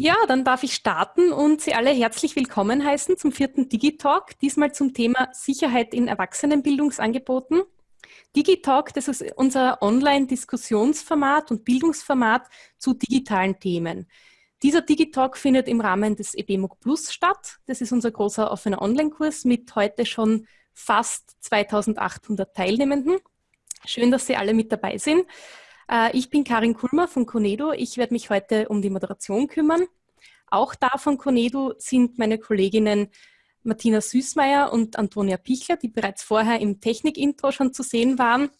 Ja, dann darf ich starten und Sie alle herzlich willkommen heißen zum vierten Digitalk, diesmal zum Thema Sicherheit in Erwachsenenbildungsangeboten. Digitalk, das ist unser Online-Diskussionsformat und Bildungsformat zu digitalen Themen. Dieser Digitalk findet im Rahmen des EBMUG Plus statt. Das ist unser großer offener Online-Kurs mit heute schon fast 2800 Teilnehmenden. Schön, dass Sie alle mit dabei sind. Äh, ich bin Karin Kulmer von Conedo. Ich werde mich heute um die Moderation kümmern. Auch da von Conedo sind meine Kolleginnen Martina Süßmeier und Antonia Pichler, die bereits vorher im Technik-Intro schon zu sehen waren.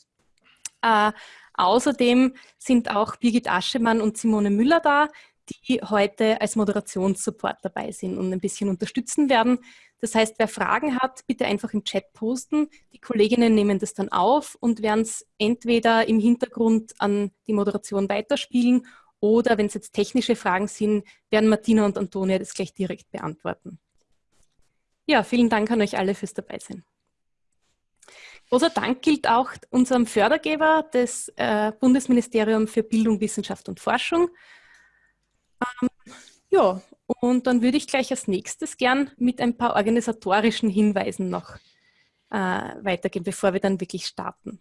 Äh, außerdem sind auch Birgit Aschemann und Simone Müller da, die heute als Moderationssupport dabei sind und ein bisschen unterstützen werden. Das heißt, wer Fragen hat, bitte einfach im Chat posten. Die Kolleginnen nehmen das dann auf und werden es entweder im Hintergrund an die Moderation weiterspielen oder wenn es jetzt technische Fragen sind, werden Martina und Antonia das gleich direkt beantworten. Ja, vielen Dank an euch alle fürs Dabeisein. Großer Dank gilt auch unserem Fördergeber, das äh, Bundesministerium für Bildung, Wissenschaft und Forschung. Ähm, ja, und dann würde ich gleich als nächstes gern mit ein paar organisatorischen Hinweisen noch äh, weitergehen, bevor wir dann wirklich starten.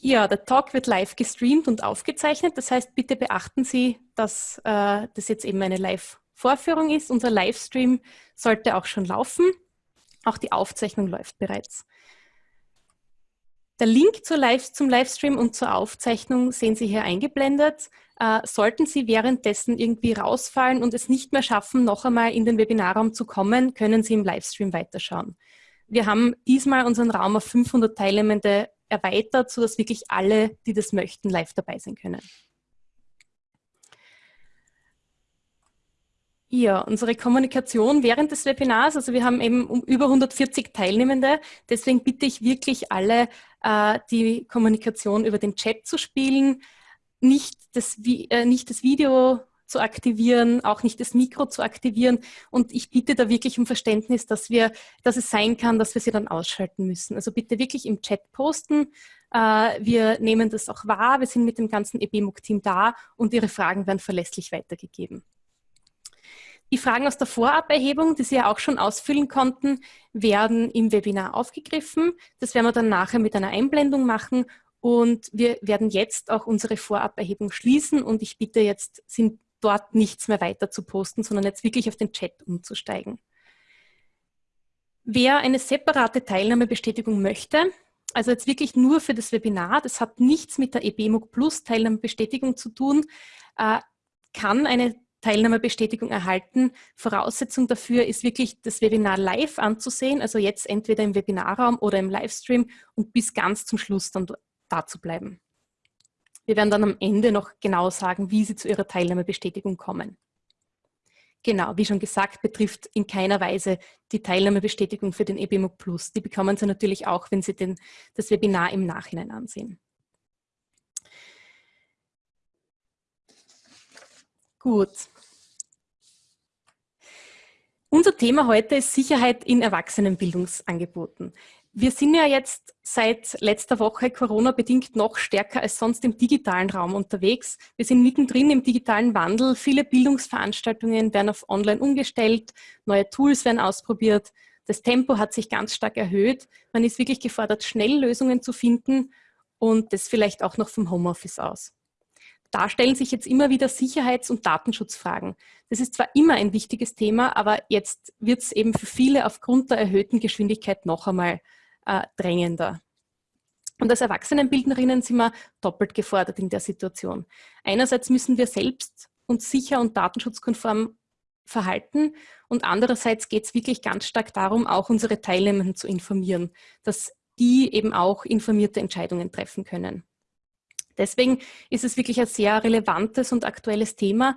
Ja, der Talk wird live gestreamt und aufgezeichnet. Das heißt, bitte beachten Sie, dass äh, das jetzt eben eine Live-Vorführung ist. Unser Livestream sollte auch schon laufen. Auch die Aufzeichnung läuft bereits. Der Link zum Livestream und zur Aufzeichnung sehen Sie hier eingeblendet. Äh, sollten Sie währenddessen irgendwie rausfallen und es nicht mehr schaffen, noch einmal in den Webinarraum zu kommen, können Sie im Livestream weiterschauen. Wir haben diesmal unseren Raum auf 500 Teilnehmende erweitert, sodass wirklich alle, die das möchten, live dabei sein können. Ja, unsere Kommunikation während des Webinars, also wir haben eben um über 140 Teilnehmende, deswegen bitte ich wirklich alle, äh, die Kommunikation über den Chat zu spielen, nicht das, äh, nicht das Video zu aktivieren, auch nicht das Mikro zu aktivieren. Und ich bitte da wirklich um Verständnis, dass wir, dass es sein kann, dass wir sie dann ausschalten müssen. Also bitte wirklich im Chat posten. Äh, wir nehmen das auch wahr. Wir sind mit dem ganzen EBMUG-Team da und Ihre Fragen werden verlässlich weitergegeben. Die Fragen aus der Voraberhebung, die Sie ja auch schon ausfüllen konnten, werden im Webinar aufgegriffen. Das werden wir dann nachher mit einer Einblendung machen und wir werden jetzt auch unsere Voraberhebung schließen und ich bitte jetzt, sind dort nichts mehr weiter zu posten, sondern jetzt wirklich auf den Chat umzusteigen. Wer eine separate Teilnahmebestätigung möchte, also jetzt wirklich nur für das Webinar, das hat nichts mit der EBMUG Plus Teilnahmebestätigung zu tun, äh, kann eine Teilnahmebestätigung erhalten. Voraussetzung dafür ist wirklich das Webinar live anzusehen, also jetzt entweder im Webinarraum oder im Livestream und bis ganz zum Schluss dann da zu bleiben. Wir werden dann am Ende noch genau sagen, wie Sie zu Ihrer Teilnahmebestätigung kommen. Genau, wie schon gesagt, betrifft in keiner Weise die Teilnahmebestätigung für den EBMUG Plus. Die bekommen Sie natürlich auch, wenn Sie den, das Webinar im Nachhinein ansehen. Gut. Unser Thema heute ist Sicherheit in Erwachsenenbildungsangeboten. Wir sind ja jetzt seit letzter Woche Corona-bedingt noch stärker als sonst im digitalen Raum unterwegs. Wir sind mittendrin im digitalen Wandel. Viele Bildungsveranstaltungen werden auf Online umgestellt, neue Tools werden ausprobiert. Das Tempo hat sich ganz stark erhöht. Man ist wirklich gefordert, schnell Lösungen zu finden und das vielleicht auch noch vom Homeoffice aus. Da stellen sich jetzt immer wieder Sicherheits- und Datenschutzfragen. Das ist zwar immer ein wichtiges Thema, aber jetzt wird es eben für viele aufgrund der erhöhten Geschwindigkeit noch einmal äh, drängender. Und als Erwachsenenbildnerinnen sind wir doppelt gefordert in der Situation. Einerseits müssen wir selbst uns sicher und datenschutzkonform verhalten und andererseits geht es wirklich ganz stark darum, auch unsere Teilnehmenden zu informieren, dass die eben auch informierte Entscheidungen treffen können. Deswegen ist es wirklich ein sehr relevantes und aktuelles Thema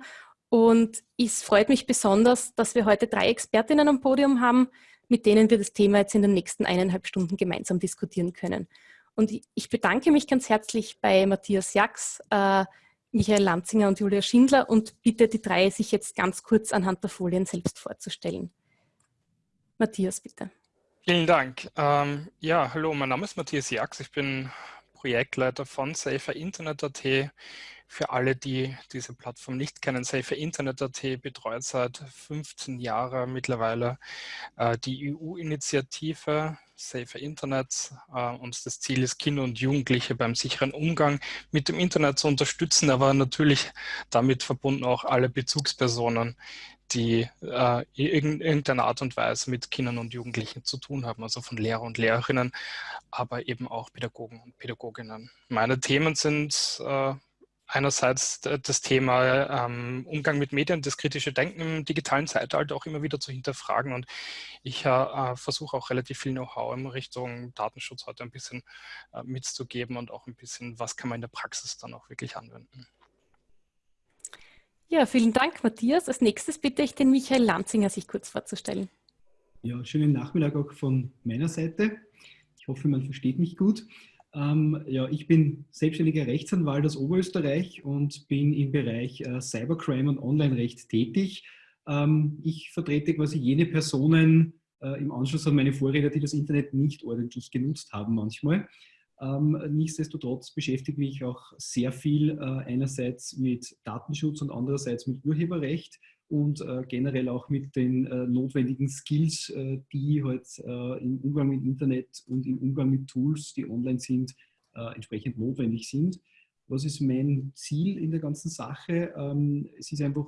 und es freut mich besonders, dass wir heute drei Expertinnen am Podium haben, mit denen wir das Thema jetzt in den nächsten eineinhalb Stunden gemeinsam diskutieren können. Und ich bedanke mich ganz herzlich bei Matthias Jax, äh, Michael Lanzinger und Julia Schindler und bitte die drei, sich jetzt ganz kurz anhand der Folien selbst vorzustellen. Matthias, bitte. Vielen Dank. Ähm, ja, hallo, mein Name ist Matthias Jax. Ich bin Projektleiter von Safer Internet.at. Für alle, die diese Plattform nicht kennen, Safer Internet.at betreut seit 15 Jahren mittlerweile äh, die EU-Initiative Safer Internet. Äh, und das Ziel ist, Kinder und Jugendliche beim sicheren Umgang mit dem Internet zu unterstützen, aber natürlich damit verbunden auch alle Bezugspersonen, die äh, in irgendeiner Art und Weise mit Kindern und Jugendlichen zu tun haben, also von Lehrer und Lehrerinnen, aber eben auch Pädagogen und Pädagoginnen. Meine Themen sind äh, einerseits das Thema ähm, Umgang mit Medien, das kritische Denken im digitalen Zeitalter auch immer wieder zu hinterfragen. Und ich äh, versuche auch relativ viel Know-how in Richtung Datenschutz heute ein bisschen äh, mitzugeben und auch ein bisschen, was kann man in der Praxis dann auch wirklich anwenden. Ja, vielen Dank, Matthias. Als nächstes bitte ich den Michael Lanzinger, sich kurz vorzustellen. Ja, schönen Nachmittag auch von meiner Seite. Ich hoffe, man versteht mich gut. Ähm, ja, ich bin selbstständiger Rechtsanwalt aus Oberösterreich und bin im Bereich äh, Cybercrime und Online-Recht tätig. Ähm, ich vertrete quasi jene Personen äh, im Anschluss an meine Vorredner, die das Internet nicht ordentlich genutzt haben manchmal. Ähm, nichtsdestotrotz beschäftige mich auch sehr viel äh, einerseits mit Datenschutz und andererseits mit Urheberrecht und äh, generell auch mit den äh, notwendigen Skills, die halt im Umgang mit Internet und im Umgang mit Tools, die online sind, entsprechend notwendig sind. Was ist mein Ziel in der ganzen Sache? Ähm, es ist einfach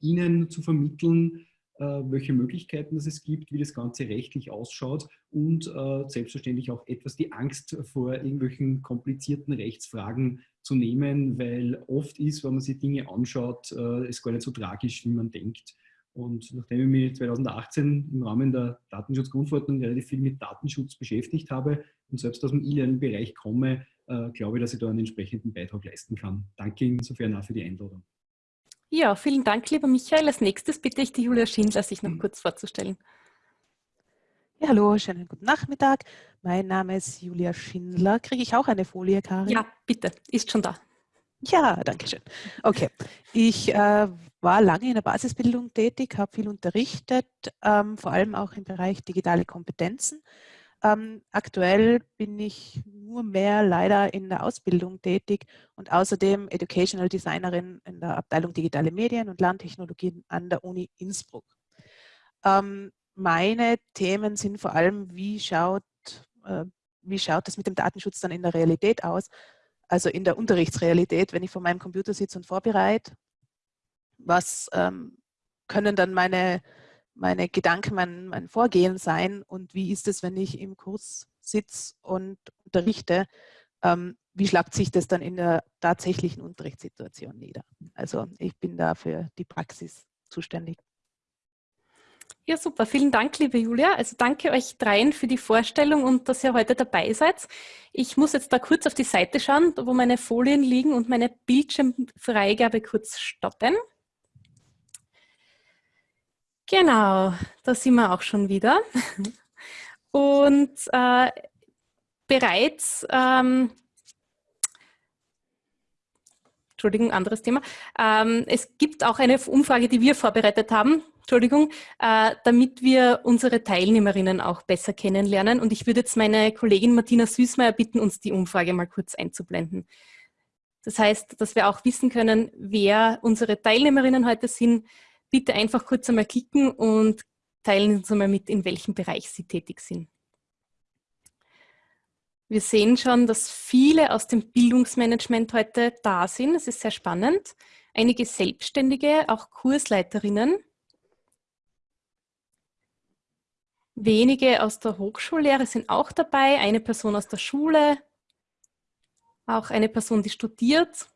Ihnen zu vermitteln, welche Möglichkeiten es gibt, wie das Ganze rechtlich ausschaut und äh, selbstverständlich auch etwas die Angst vor irgendwelchen komplizierten Rechtsfragen zu nehmen, weil oft ist, wenn man sich Dinge anschaut, äh, es gar nicht so tragisch, wie man denkt. Und nachdem ich mich 2018 im Rahmen der Datenschutzgrundverordnung relativ viel mit Datenschutz beschäftigt habe und selbst aus dem E-Learning-Bereich komme, glaube ich, dass ich da einen entsprechenden Beitrag leisten kann. Danke insofern auch für die Einladung. Ja, vielen Dank, lieber Michael. Als nächstes bitte ich die Julia Schindler, sich noch mhm. kurz vorzustellen. Ja, hallo, schönen guten Nachmittag. Mein Name ist Julia Schindler. Kriege ich auch eine Folie, Karin? Ja, bitte, ist schon da. Ja, danke schön. Okay, ich äh, war lange in der Basisbildung tätig, habe viel unterrichtet, ähm, vor allem auch im Bereich digitale Kompetenzen. Ähm, aktuell bin ich nur mehr leider in der Ausbildung tätig und außerdem Educational Designerin in der Abteilung Digitale Medien und Lerntechnologien an der Uni Innsbruck. Ähm, meine Themen sind vor allem, wie schaut, äh, wie schaut das mit dem Datenschutz dann in der Realität aus? Also in der Unterrichtsrealität, wenn ich vor meinem Computer sitze und vorbereite, was ähm, können dann meine meine Gedanken, mein, mein Vorgehen sein und wie ist es, wenn ich im Kurs sitze und unterrichte, ähm, wie schlagt sich das dann in der tatsächlichen Unterrichtssituation nieder? Also ich bin da für die Praxis zuständig. Ja, super. Vielen Dank, liebe Julia. Also danke euch dreien für die Vorstellung und dass ihr heute dabei seid. Ich muss jetzt da kurz auf die Seite schauen, wo meine Folien liegen und meine Bildschirmfreigabe kurz stoppen. Genau, da sind wir auch schon wieder. Und äh, bereits, ähm, Entschuldigung, anderes Thema. Ähm, es gibt auch eine Umfrage, die wir vorbereitet haben, Entschuldigung, äh, damit wir unsere Teilnehmerinnen auch besser kennenlernen. Und ich würde jetzt meine Kollegin Martina Süßmeier bitten, uns die Umfrage mal kurz einzublenden. Das heißt, dass wir auch wissen können, wer unsere Teilnehmerinnen heute sind, bitte einfach kurz einmal klicken und teilen uns einmal mit, in welchem Bereich Sie tätig sind. Wir sehen schon, dass viele aus dem Bildungsmanagement heute da sind. Es ist sehr spannend. Einige Selbstständige, auch Kursleiterinnen. Wenige aus der Hochschullehre sind auch dabei. Eine Person aus der Schule. Auch eine Person, die studiert.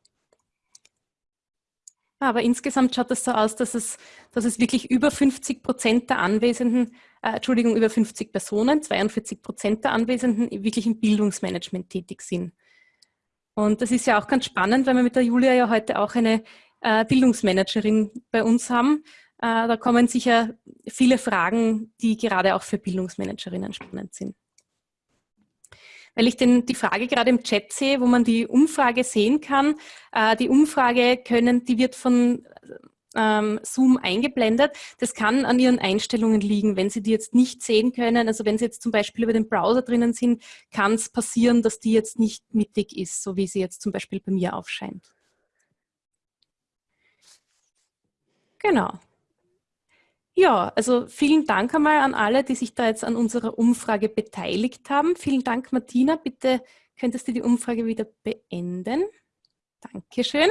Aber insgesamt schaut es so aus, dass es, dass es wirklich über 50 Prozent der Anwesenden, äh, Entschuldigung, über 50 Personen, 42 Prozent der Anwesenden wirklich im Bildungsmanagement tätig sind. Und das ist ja auch ganz spannend, weil wir mit der Julia ja heute auch eine äh, Bildungsmanagerin bei uns haben. Äh, da kommen sicher viele Fragen, die gerade auch für Bildungsmanagerinnen spannend sind. Weil ich den, die Frage gerade im Chat sehe, wo man die Umfrage sehen kann. Äh, die Umfrage können, die wird von ähm, Zoom eingeblendet. Das kann an Ihren Einstellungen liegen, wenn Sie die jetzt nicht sehen können. Also wenn Sie jetzt zum Beispiel über den Browser drinnen sind, kann es passieren, dass die jetzt nicht mittig ist, so wie sie jetzt zum Beispiel bei mir aufscheint. Genau. Ja, also vielen Dank einmal an alle, die sich da jetzt an unserer Umfrage beteiligt haben. Vielen Dank, Martina. Bitte könntest du die Umfrage wieder beenden. Dankeschön.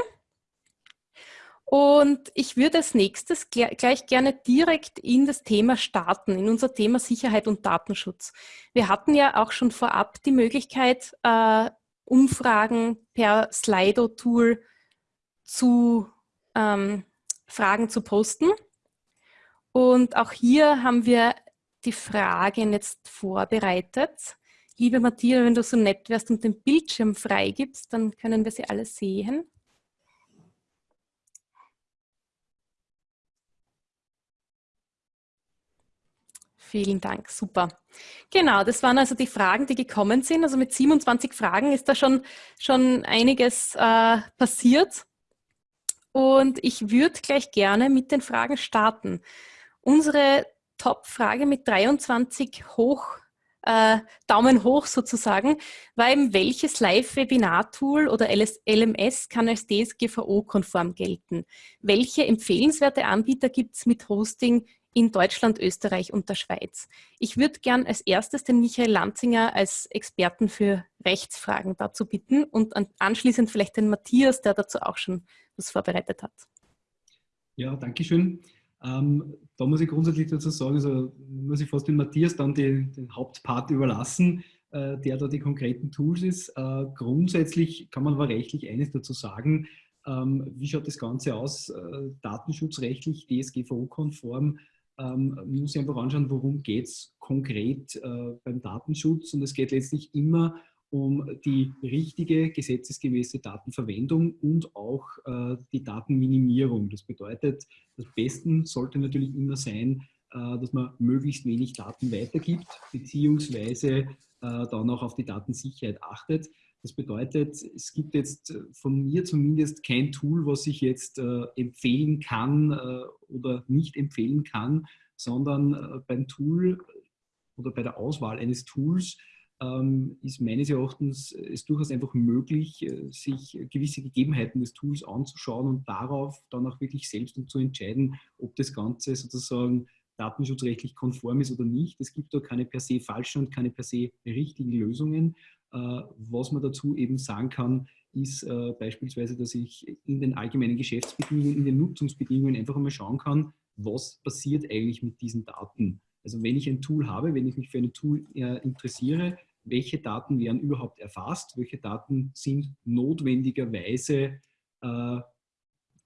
Und ich würde als nächstes gleich gerne direkt in das Thema starten, in unser Thema Sicherheit und Datenschutz. Wir hatten ja auch schon vorab die Möglichkeit, äh, Umfragen per Slido-Tool zu ähm, Fragen zu posten. Und auch hier haben wir die Fragen jetzt vorbereitet. Liebe Matthias, wenn du so nett wärst und den Bildschirm freigibst, dann können wir sie alle sehen. Vielen Dank, super. Genau, das waren also die Fragen, die gekommen sind. Also mit 27 Fragen ist da schon, schon einiges äh, passiert. Und ich würde gleich gerne mit den Fragen starten. Unsere Top-Frage mit 23 hoch, äh, Daumen hoch sozusagen, war eben, welches Live-Webinar-Tool oder LMS kann als DSGVO-konform gelten? Welche empfehlenswerte Anbieter gibt es mit Hosting in Deutschland, Österreich und der Schweiz. Ich würde gern als erstes den Michael Lanzinger als Experten für Rechtsfragen dazu bitten und anschließend vielleicht den Matthias, der dazu auch schon was vorbereitet hat. Ja, danke schön. Ähm, da muss ich grundsätzlich dazu sagen, also muss ich fast den Matthias dann die, den Hauptpart überlassen, äh, der da die konkreten Tools ist. Äh, grundsätzlich kann man aber rechtlich eines dazu sagen, ähm, wie schaut das Ganze aus, äh, datenschutzrechtlich, DSGVO-konform, ähm, muss ich einfach anschauen, worum geht es konkret äh, beim Datenschutz. Und es geht letztlich immer um die richtige gesetzesgemäße Datenverwendung und auch äh, die Datenminimierung. Das bedeutet, das Beste sollte natürlich immer sein, äh, dass man möglichst wenig Daten weitergibt, beziehungsweise äh, dann auch auf die Datensicherheit achtet. Das bedeutet, es gibt jetzt äh, von mir zumindest kein Tool, was ich jetzt äh, empfehlen kann äh, oder nicht empfehlen kann, sondern beim Tool oder bei der Auswahl eines Tools ist meines Erachtens es durchaus einfach möglich, äh, sich gewisse Gegebenheiten des Tools anzuschauen und darauf dann auch wirklich selbst zu entscheiden, ob das Ganze sozusagen datenschutzrechtlich konform ist oder nicht. Es gibt da keine per se falschen und keine per se richtigen Lösungen. Äh, was man dazu eben sagen kann, ist äh, beispielsweise, dass ich in den allgemeinen Geschäftsbedingungen, in den Nutzungsbedingungen einfach einmal schauen kann, was passiert eigentlich mit diesen Daten. Also wenn ich ein Tool habe, wenn ich mich für ein Tool äh, interessiere, welche Daten werden überhaupt erfasst, welche Daten sind notwendigerweise, äh,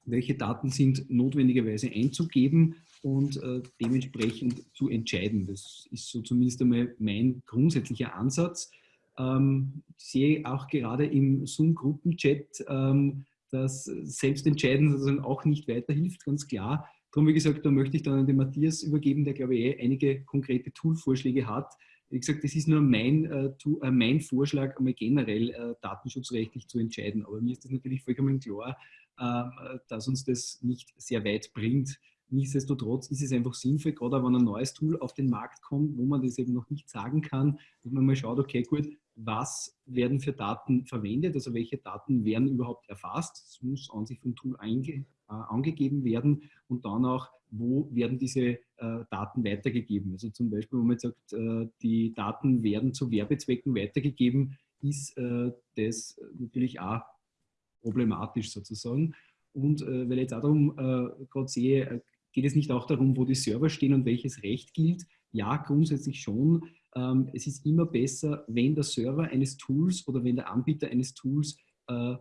welche Daten sind notwendigerweise einzugeben und äh, dementsprechend zu entscheiden. Das ist so zumindest einmal mein grundsätzlicher Ansatz. Ähm, sehe auch gerade im Zoom-Gruppenchat, ähm, dass Selbstentscheiden sozusagen auch nicht weiterhilft, ganz klar. Darum, wie gesagt, da möchte ich dann an den Matthias übergeben, der, glaube ich, eh einige konkrete Toolvorschläge hat. Wie gesagt, das ist nur mein, äh, to, äh, mein Vorschlag, einmal generell äh, datenschutzrechtlich zu entscheiden. Aber mir ist das natürlich vollkommen klar, ähm, dass uns das nicht sehr weit bringt. Nichtsdestotrotz ist es einfach sinnvoll, gerade wenn ein neues Tool auf den Markt kommt, wo man das eben noch nicht sagen kann, dass man mal schaut, okay, gut, was werden für Daten verwendet, also welche Daten werden überhaupt erfasst. Das muss an sich vom Tool einge, äh, angegeben werden und dann auch, wo werden diese äh, Daten weitergegeben. Also zum Beispiel, wenn man jetzt sagt, äh, die Daten werden zu Werbezwecken weitergegeben, ist äh, das natürlich auch problematisch sozusagen. Und äh, weil ich jetzt auch darum äh, gerade sehe, geht es nicht auch darum, wo die Server stehen und welches Recht gilt? Ja, grundsätzlich schon ähm, es ist immer besser, wenn der Server eines Tools oder wenn der Anbieter eines Tools äh,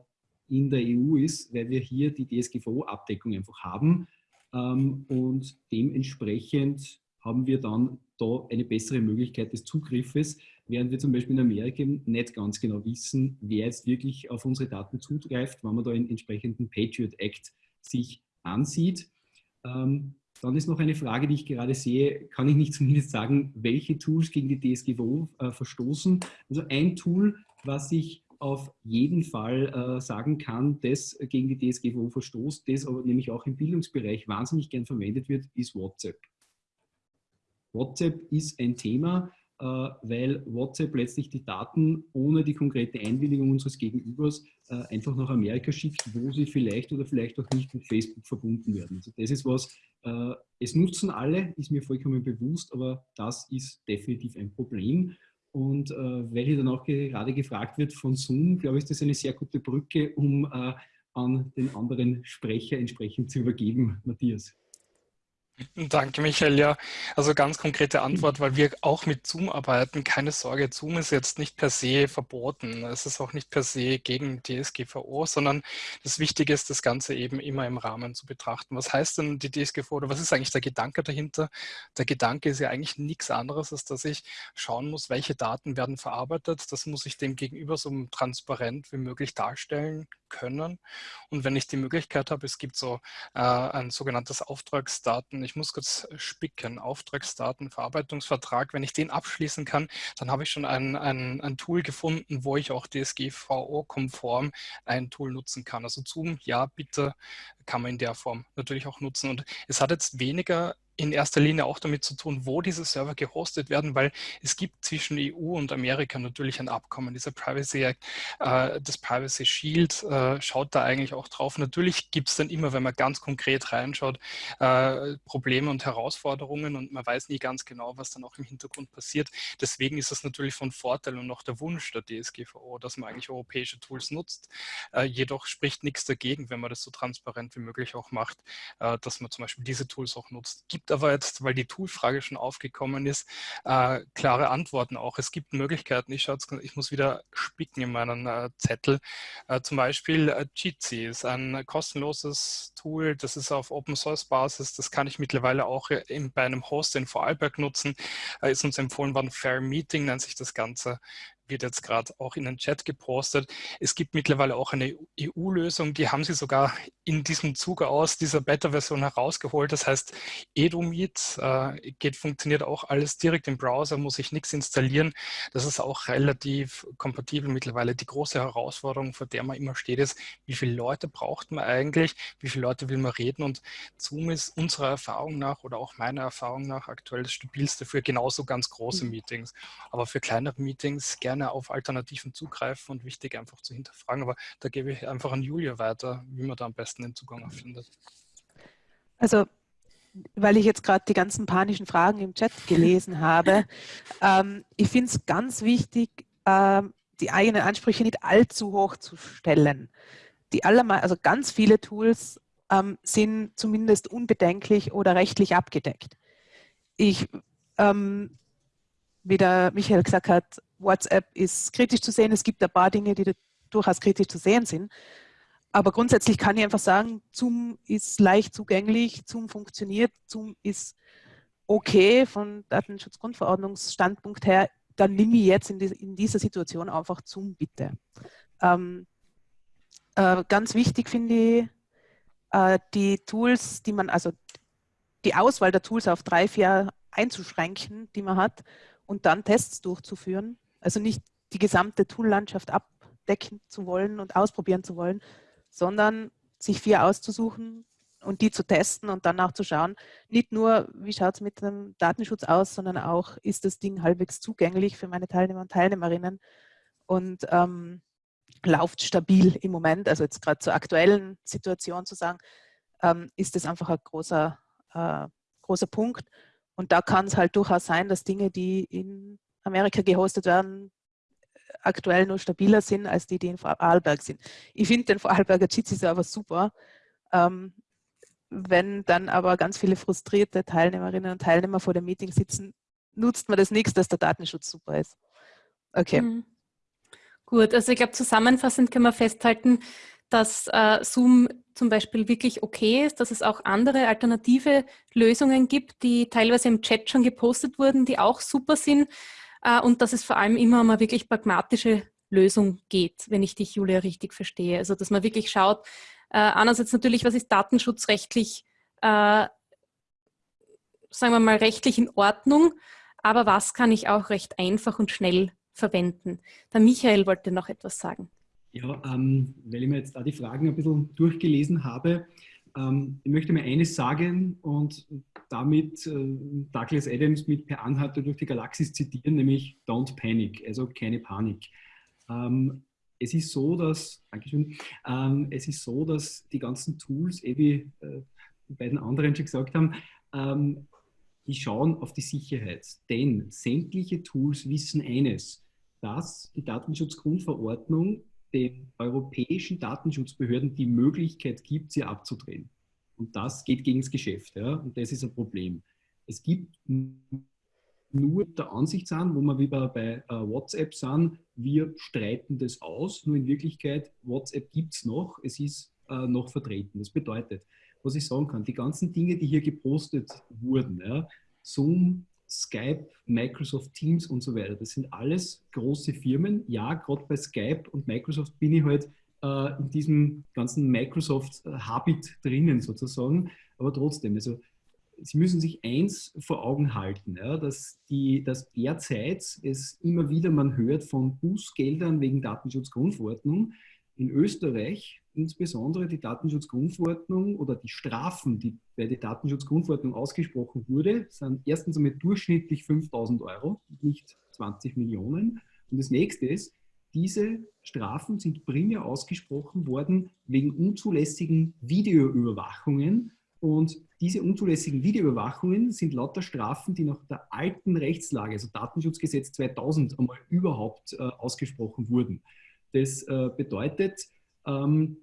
in der EU ist, weil wir hier die DSGVO-Abdeckung einfach haben ähm, und dementsprechend haben wir dann da eine bessere Möglichkeit des Zugriffes, während wir zum Beispiel in Amerika nicht ganz genau wissen, wer jetzt wirklich auf unsere Daten zugreift, wenn man da einen entsprechenden Patriot Act sich ansieht. Ähm, Dann ist noch eine Frage, die ich gerade sehe, kann ich nicht zumindest sagen, welche Tools gegen die DSGVO äh, verstoßen. Also ein Tool, was ich auf jeden Fall äh, sagen kann, das gegen die DSGVO verstoßt, das aber nämlich auch im Bildungsbereich wahnsinnig gern verwendet wird, ist WhatsApp. WhatsApp ist ein Thema, weil WhatsApp letztlich die Daten ohne die konkrete Einwilligung unseres Gegenübers äh, einfach nach Amerika schickt, wo sie vielleicht oder vielleicht auch nicht mit Facebook verbunden werden. Also das ist was, äh, es nutzen alle, ist mir vollkommen bewusst, aber das ist definitiv ein Problem. Und äh, weil hier dann auch gerade gefragt wird von Zoom, glaube ich, ist das eine sehr gute Brücke, um äh, an den anderen Sprecher entsprechend zu übergeben. Matthias. Danke, Michael. Ja, also ganz konkrete Antwort, weil wir auch mit Zoom arbeiten. Keine Sorge, Zoom ist jetzt nicht per se verboten. Es ist auch nicht per se gegen DSGVO, sondern das Wichtige ist, das Ganze eben immer im Rahmen zu betrachten. Was heißt denn die DSGVO oder was ist eigentlich der Gedanke dahinter? Der Gedanke ist ja eigentlich nichts anderes, als dass ich schauen muss, welche Daten werden verarbeitet. Das muss ich dem Gegenüber so transparent wie möglich darstellen können. Und wenn ich die Möglichkeit habe, es gibt so äh, ein sogenanntes Auftragsdaten, ich muss kurz spicken, Auftragsdatenverarbeitungsvertrag, wenn ich den abschließen kann, dann habe ich schon ein, ein, ein Tool gefunden, wo ich auch DSGVO-konform ein Tool nutzen kann. Also Zoom, ja, bitte kann man in der Form natürlich auch nutzen. Und es hat jetzt weniger in erster Linie auch damit zu tun, wo diese Server gehostet werden, weil es gibt zwischen EU und Amerika natürlich ein Abkommen. Dieser Privacy Act, äh, das Privacy Shield äh, schaut da eigentlich auch drauf. Natürlich gibt es dann immer, wenn man ganz konkret reinschaut, äh, Probleme und Herausforderungen und man weiß nie ganz genau, was dann auch im Hintergrund passiert. Deswegen ist es natürlich von Vorteil und auch der Wunsch der DSGVO, dass man eigentlich europäische Tools nutzt. Jedoch spricht nichts dagegen, wenn man das so transparent wie möglich auch macht, dass man zum Beispiel diese Tools auch nutzt. Gibt gibt aber jetzt, weil die Tool-Frage schon aufgekommen ist, äh, klare Antworten auch. Es gibt Möglichkeiten, ich, ich muss wieder spicken in meinen äh, Zettel. Äh, zum Beispiel äh, Jitsi ist ein kostenloses Tool, das ist auf Open-Source-Basis, das kann ich mittlerweile auch in, bei einem Host in Vorarlberg nutzen, äh, ist uns empfohlen worden, Fair Meeting nennt sich das Ganze wird jetzt gerade auch in den Chat gepostet. Es gibt mittlerweile auch eine EU-Lösung, die haben sie sogar in diesem Zuge aus dieser Beta-Version herausgeholt. Das heißt, EduMeet äh, geht, funktioniert auch alles direkt im Browser, muss ich nichts installieren. Das ist auch relativ kompatibel mittlerweile. Die große Herausforderung, vor der man immer steht, ist, wie viele Leute braucht man eigentlich, wie viele Leute will man reden und Zoom ist unserer Erfahrung nach oder auch meiner Erfahrung nach aktuell das stabilste für genauso ganz große mhm. Meetings. Aber für kleinere Meetings gerne gerne auf Alternativen zugreifen und wichtig einfach zu hinterfragen. Aber da gebe ich einfach an Julia weiter, wie man da am besten den Zugang findet. Also weil ich jetzt gerade die ganzen panischen Fragen im Chat gelesen habe, ähm, ich finde es ganz wichtig, ähm, die eigenen Ansprüche nicht allzu hoch zu stellen. Die allermal, also ganz viele Tools ähm, sind zumindest unbedenklich oder rechtlich abgedeckt. Ich, ähm, wie der Michael gesagt hat, WhatsApp ist kritisch zu sehen. Es gibt ein paar Dinge, die durchaus kritisch zu sehen sind. Aber grundsätzlich kann ich einfach sagen, Zoom ist leicht zugänglich, Zoom funktioniert, Zoom ist okay von Datenschutzgrundverordnungsstandpunkt her. Dann nimm ich jetzt in, die, in dieser Situation einfach Zoom bitte. Ähm, äh, ganz wichtig finde ich, äh, die Tools, die man, also die Auswahl der Tools auf drei, vier einzuschränken, die man hat und dann Tests durchzuführen. Also nicht die gesamte Toollandschaft abdecken zu wollen und ausprobieren zu wollen, sondern sich vier auszusuchen und die zu testen und dann auch zu schauen, nicht nur, wie schaut es mit dem Datenschutz aus, sondern auch, ist das Ding halbwegs zugänglich für meine Teilnehmer und Teilnehmerinnen und ähm, läuft stabil im Moment, also jetzt gerade zur aktuellen Situation zu sagen, ähm, ist das einfach ein großer, äh, großer Punkt. Und da kann es halt durchaus sein, dass Dinge, die in Amerika gehostet werden, aktuell nur stabiler sind als die, die in Vorarlberg sind. Ich finde den Vorarlberger Jitsi-Server super. Ähm, wenn dann aber ganz viele frustrierte Teilnehmerinnen und Teilnehmer vor dem Meeting sitzen, nutzt man das nichts, dass der Datenschutz super ist. Okay. Mhm. Gut, also ich glaube, zusammenfassend kann man festhalten, dass äh, Zoom zum Beispiel wirklich okay ist, dass es auch andere alternative Lösungen gibt, die teilweise im Chat schon gepostet wurden, die auch super sind äh, und dass es vor allem immer um eine wirklich pragmatische Lösung geht, wenn ich dich, Julia, richtig verstehe. Also dass man wirklich schaut, äh, einerseits natürlich, was ist datenschutzrechtlich äh, sagen wir mal, rechtlich in Ordnung, aber was kann ich auch recht einfach und schnell verwenden? Der Michael wollte noch etwas sagen. Ja, ähm, weil ich mir jetzt da die Fragen ein bisschen durchgelesen habe, ähm, ich möchte mir eines sagen und damit äh, Douglas Adams mit Per Anhalter durch die Galaxis zitieren, nämlich Don't Panic, also keine Panik. Ähm, es ist so, dass, Dankeschön, ähm, es ist so, dass die ganzen Tools, eh wie äh, die beiden anderen schon gesagt haben, ähm, die schauen auf die Sicherheit. Denn sämtliche Tools wissen eines, dass die Datenschutzgrundverordnung den europäischen Datenschutzbehörden die Möglichkeit gibt, sie abzudrehen. Und das geht gegen das Geschäft. Ja? Und das ist ein Problem. Es gibt nur der Ansicht sind, wo wir wie bei, äh, WhatsApp sind, wir streiten das aus, nur in Wirklichkeit, WhatsApp gibt es noch, es ist äh, noch vertreten. Das bedeutet, was ich sagen kann, die ganzen Dinge, die hier gepostet wurden, ja, Zoom, Skype, Microsoft Teams und so weiter, das sind alles große Firmen. Ja, gerade bei Skype und Microsoft bin ich halt äh, in diesem ganzen Microsoft-Habit drinnen sozusagen, aber trotzdem, also Sie müssen sich eins vor Augen halten, ja, dass, die, dass derzeit es immer wieder man hört von Bußgeldern wegen Datenschutzgrundverordnung. In Österreich insbesondere die Datenschutzgrundverordnung oder die Strafen, die bei der Datenschutzgrundverordnung ausgesprochen wurde, sind erstens einmal durchschnittlich 5000 Euro, nicht 20 Millionen. Und das nächste ist, diese Strafen sind primär ausgesprochen worden wegen unzulässigen Videoüberwachungen und diese unzulässigen Videoüberwachungen sind lauter Strafen, die nach der alten Rechtslage, also Datenschutzgesetz 2000, einmal überhaupt äh, ausgesprochen wurden. Das äh, bedeutet, ähm,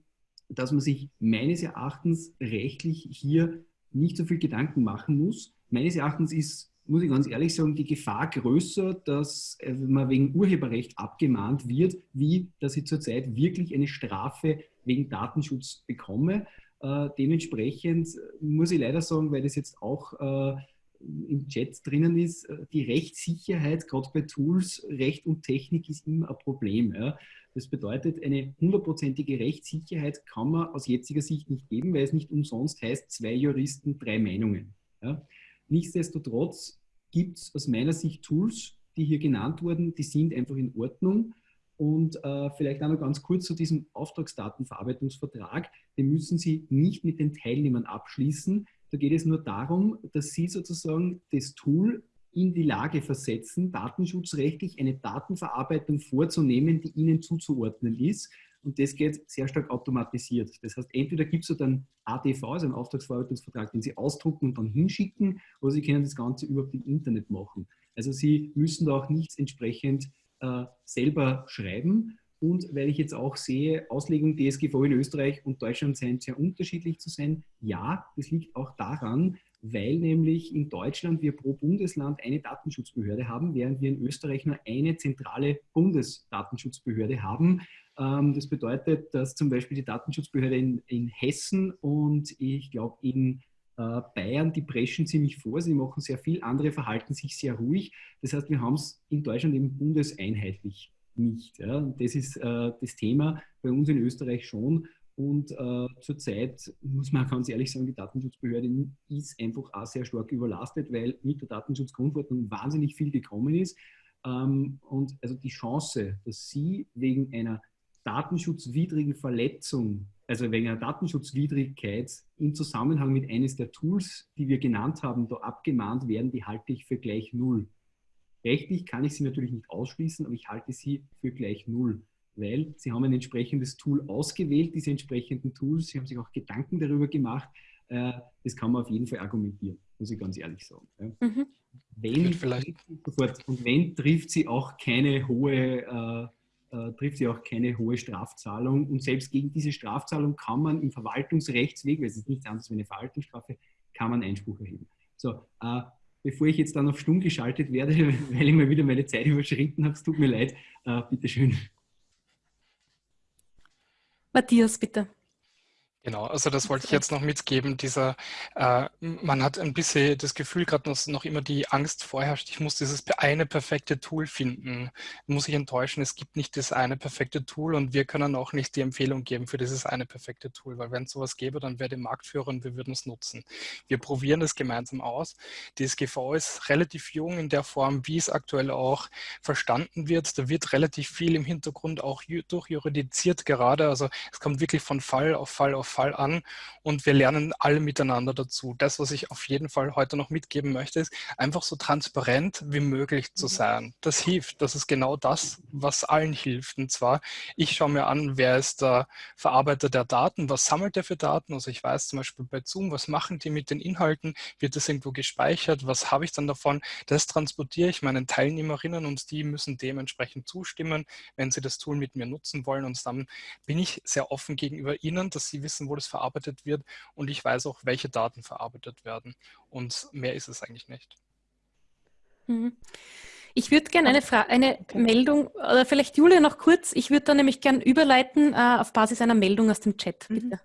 dass man sich meines Erachtens rechtlich hier nicht so viel Gedanken machen muss. Meines Erachtens ist, muss ich ganz ehrlich sagen, die Gefahr größer, dass äh, man wegen Urheberrecht abgemahnt wird, wie dass ich zurzeit wirklich eine Strafe wegen Datenschutz bekomme. Äh, dementsprechend muss ich leider sagen, weil das jetzt auch äh, im Chat drinnen ist, äh, die Rechtssicherheit, gerade bei Tools, Recht und Technik ist immer ein Problem. Ja. Das bedeutet, eine hundertprozentige Rechtssicherheit kann man aus jetziger Sicht nicht geben, weil es nicht umsonst heißt, zwei Juristen, drei Meinungen. Ja. Nichtsdestotrotz gibt es aus meiner Sicht Tools, die hier genannt wurden, die sind einfach in Ordnung. Und äh, vielleicht auch noch ganz kurz zu diesem Auftragsdatenverarbeitungsvertrag. Den müssen Sie nicht mit den Teilnehmern abschließen. Da geht es nur darum, dass Sie sozusagen das Tool in die Lage versetzen, datenschutzrechtlich eine Datenverarbeitung vorzunehmen, die Ihnen zuzuordnen ist. Und das geht sehr stark automatisiert. Das heißt, entweder gibt es dann ATV, also einen Auftragsverarbeitungsvertrag, den Sie ausdrucken und dann hinschicken, oder Sie können das Ganze überhaupt im Internet machen. Also Sie müssen da auch nichts entsprechend äh, selber schreiben. Und weil ich jetzt auch sehe, Auslegung DSGVO in Österreich und Deutschland scheinen sehr unterschiedlich zu sein. Ja, das liegt auch daran, weil nämlich in Deutschland wir pro Bundesland eine Datenschutzbehörde haben, während wir in Österreich nur eine zentrale Bundesdatenschutzbehörde haben. Ähm, das bedeutet, dass zum Beispiel die Datenschutzbehörde in, in Hessen und ich glaube in äh, Bayern, die preschen ziemlich vor, sie machen sehr viel, andere verhalten sich sehr ruhig. Das heißt, wir haben es in Deutschland eben bundeseinheitlich nicht. Ja. Das ist äh, das Thema bei uns in Österreich schon. Und äh, zurzeit muss man ganz ehrlich sagen, die Datenschutzbehörde ist einfach auch sehr stark überlastet, weil mit der Datenschutzgrundverordnung wahnsinnig viel gekommen ist. Ähm, und also die Chance, dass Sie wegen einer datenschutzwidrigen Verletzung also wegen einer Datenschutzwidrigkeit im Zusammenhang mit eines der Tools, die wir genannt haben, da abgemahnt werden, die halte ich für gleich null. Rechtlich kann ich sie natürlich nicht ausschließen, aber ich halte sie für gleich null, weil sie haben ein entsprechendes Tool ausgewählt, diese entsprechenden Tools, sie haben sich auch Gedanken darüber gemacht. Äh, das kann man auf jeden Fall argumentieren, muss ich ganz ehrlich sagen. Mhm. Wenn, vielleicht. Und wenn, trifft sie auch keine hohe äh, äh, trifft sie auch keine hohe Strafzahlung. Und selbst gegen diese Strafzahlung kann man im Verwaltungsrechtsweg, weil es ist nichts anderes wie eine Verwaltungsstrafe, kann man Einspruch erheben. So, äh, bevor ich jetzt dann auf stumm geschaltet werde, weil ich mal wieder meine Zeit überschritten habe, es tut mir leid, äh, bitteschön. Matthias, bitte. Genau, also das wollte ich jetzt noch mitgeben. Dieser, äh, man hat ein bisschen das Gefühl, gerade dass noch immer die Angst vorherrscht, ich muss dieses eine perfekte Tool finden. Muss ich enttäuschen, es gibt nicht das eine perfekte Tool und wir können auch nicht die Empfehlung geben für dieses eine perfekte Tool, weil wenn es sowas gäbe, dann wäre der Marktführer und wir würden es nutzen. Wir probieren es gemeinsam aus. Die SGV ist relativ jung in der Form, wie es aktuell auch verstanden wird. Da wird relativ viel im Hintergrund auch durchjuridiziert gerade. Also es kommt wirklich von Fall auf Fall auf Fall an und wir lernen alle miteinander dazu. Das, was ich auf jeden Fall heute noch mitgeben möchte, ist einfach so transparent wie möglich zu mhm. sein. Das hilft. Das ist genau das, was allen hilft. Und zwar, ich schaue mir an, wer ist der Verarbeiter der Daten, was sammelt er für Daten. Also ich weiß zum Beispiel bei Zoom, was machen die mit den Inhalten, wird das irgendwo gespeichert, was habe ich dann davon. Das transportiere ich meinen Teilnehmerinnen und die müssen dementsprechend zustimmen, wenn sie das Tool mit mir nutzen wollen. Und dann bin ich sehr offen gegenüber ihnen, dass sie wissen, wissen, wo das verarbeitet wird und ich weiß auch, welche Daten verarbeitet werden. Und mehr ist es eigentlich nicht. Mhm. Ich würde gerne eine, Fra eine okay. Meldung, oder vielleicht Julia noch kurz, ich würde da nämlich gerne überleiten äh, auf Basis einer Meldung aus dem Chat, mhm. bitte.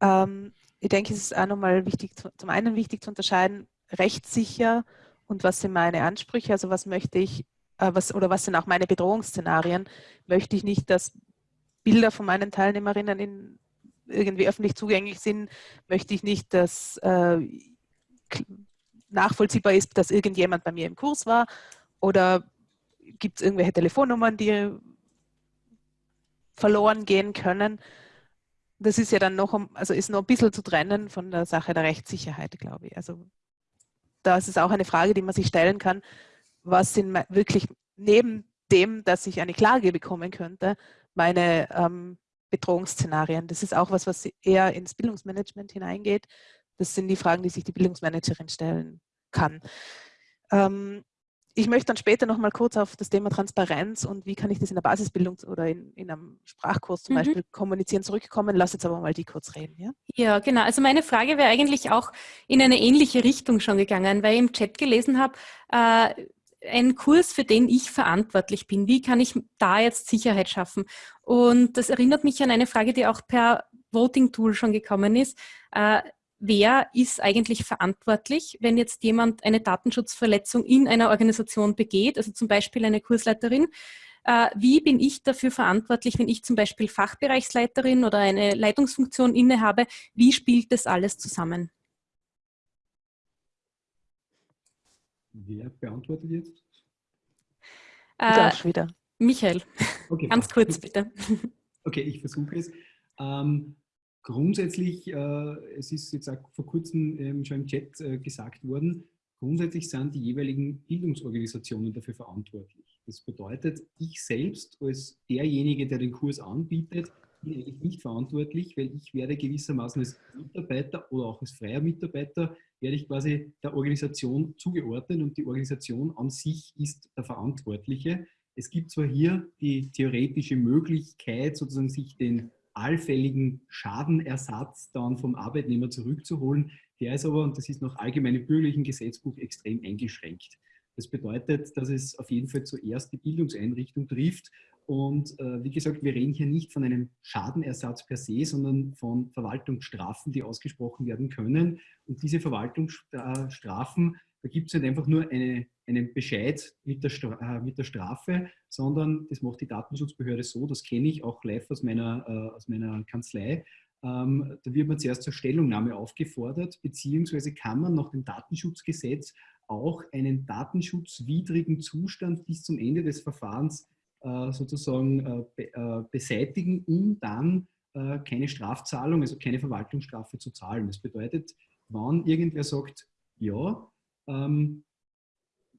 Ähm, ich denke, es ist auch nochmal wichtig, zum einen wichtig zu unterscheiden, rechtssicher und was sind meine Ansprüche, also was möchte ich, äh, was, oder was sind auch meine Bedrohungsszenarien, möchte ich nicht, dass Bilder von meinen Teilnehmerinnen in irgendwie öffentlich zugänglich sind, möchte ich nicht, dass äh, nachvollziehbar ist, dass irgendjemand bei mir im Kurs war oder gibt es irgendwelche Telefonnummern, die verloren gehen können. Das ist ja dann noch, also ist noch ein bisschen zu trennen von der Sache der Rechtssicherheit, glaube ich. Also da ist es auch eine Frage, die man sich stellen kann, was sind wirklich neben dem, dass ich eine Klage bekommen könnte, meine ähm, Bedrohungsszenarien. Das ist auch was, was eher ins Bildungsmanagement hineingeht. Das sind die Fragen, die sich die Bildungsmanagerin stellen kann. Ähm, ich möchte dann später noch mal kurz auf das Thema Transparenz und wie kann ich das in der Basisbildung oder in, in einem Sprachkurs zum mhm. Beispiel kommunizieren zurückkommen. Lass jetzt aber mal die kurz reden. Ja, ja genau. Also meine Frage wäre eigentlich auch in eine ähnliche Richtung schon gegangen, weil ich im Chat gelesen habe, äh, ein Kurs, für den ich verantwortlich bin. Wie kann ich da jetzt Sicherheit schaffen? Und das erinnert mich an eine Frage, die auch per Voting-Tool schon gekommen ist. Äh, wer ist eigentlich verantwortlich, wenn jetzt jemand eine Datenschutzverletzung in einer Organisation begeht, also zum Beispiel eine Kursleiterin? Äh, wie bin ich dafür verantwortlich, wenn ich zum Beispiel Fachbereichsleiterin oder eine Leitungsfunktion innehabe? Wie spielt das alles zusammen? Wer beantwortet jetzt? Äh, wieder. Michael, okay, ganz passt. kurz bitte. Okay, ich versuche es. Ähm, grundsätzlich, äh, es ist jetzt auch vor kurzem ähm, schon im Chat äh, gesagt worden, grundsätzlich sind die jeweiligen Bildungsorganisationen dafür verantwortlich. Das bedeutet, ich selbst als derjenige, der den Kurs anbietet, bin eigentlich nicht verantwortlich, weil ich werde gewissermaßen als Mitarbeiter oder auch als freier Mitarbeiter werde ich quasi der Organisation zugeordnet und die Organisation an sich ist der Verantwortliche. Es gibt zwar hier die theoretische Möglichkeit, sozusagen sich den allfälligen Schadenersatz dann vom Arbeitnehmer zurückzuholen, der ist aber, und das ist nach allgemeinem bürgerlichen Gesetzbuch, extrem eingeschränkt. Das bedeutet, dass es auf jeden Fall zuerst die Bildungseinrichtung trifft und äh, wie gesagt, wir reden hier nicht von einem Schadenersatz per se, sondern von Verwaltungsstrafen, die ausgesprochen werden können. Und diese Verwaltungsstrafen, da gibt es nicht einfach nur eine, einen Bescheid mit der, äh, mit der Strafe, sondern das macht die Datenschutzbehörde so, das kenne ich auch live aus meiner, äh, aus meiner Kanzlei. Ähm, da wird man zuerst zur Stellungnahme aufgefordert, beziehungsweise kann man nach dem Datenschutzgesetz auch einen datenschutzwidrigen Zustand bis zum Ende des Verfahrens äh, sozusagen äh, äh, beseitigen, um dann keine Strafzahlung, also keine Verwaltungsstrafe zu zahlen. Das bedeutet, wann irgendwer sagt, ja, ähm,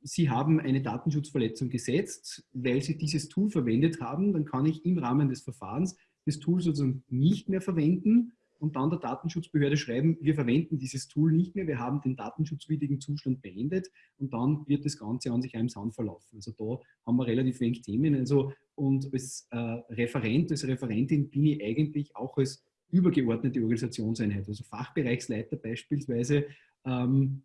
Sie haben eine Datenschutzverletzung gesetzt, weil Sie dieses Tool verwendet haben, dann kann ich im Rahmen des Verfahrens das Tool sozusagen nicht mehr verwenden und dann der Datenschutzbehörde schreiben, wir verwenden dieses Tool nicht mehr, wir haben den datenschutzwidrigen Zustand beendet und dann wird das Ganze an sich einem Sand verlaufen. Also da haben wir relativ wenig Themen. Also, und als äh, Referent, als Referentin bin ich eigentlich auch als übergeordnete Organisationseinheit, also Fachbereichsleiter beispielsweise, ähm,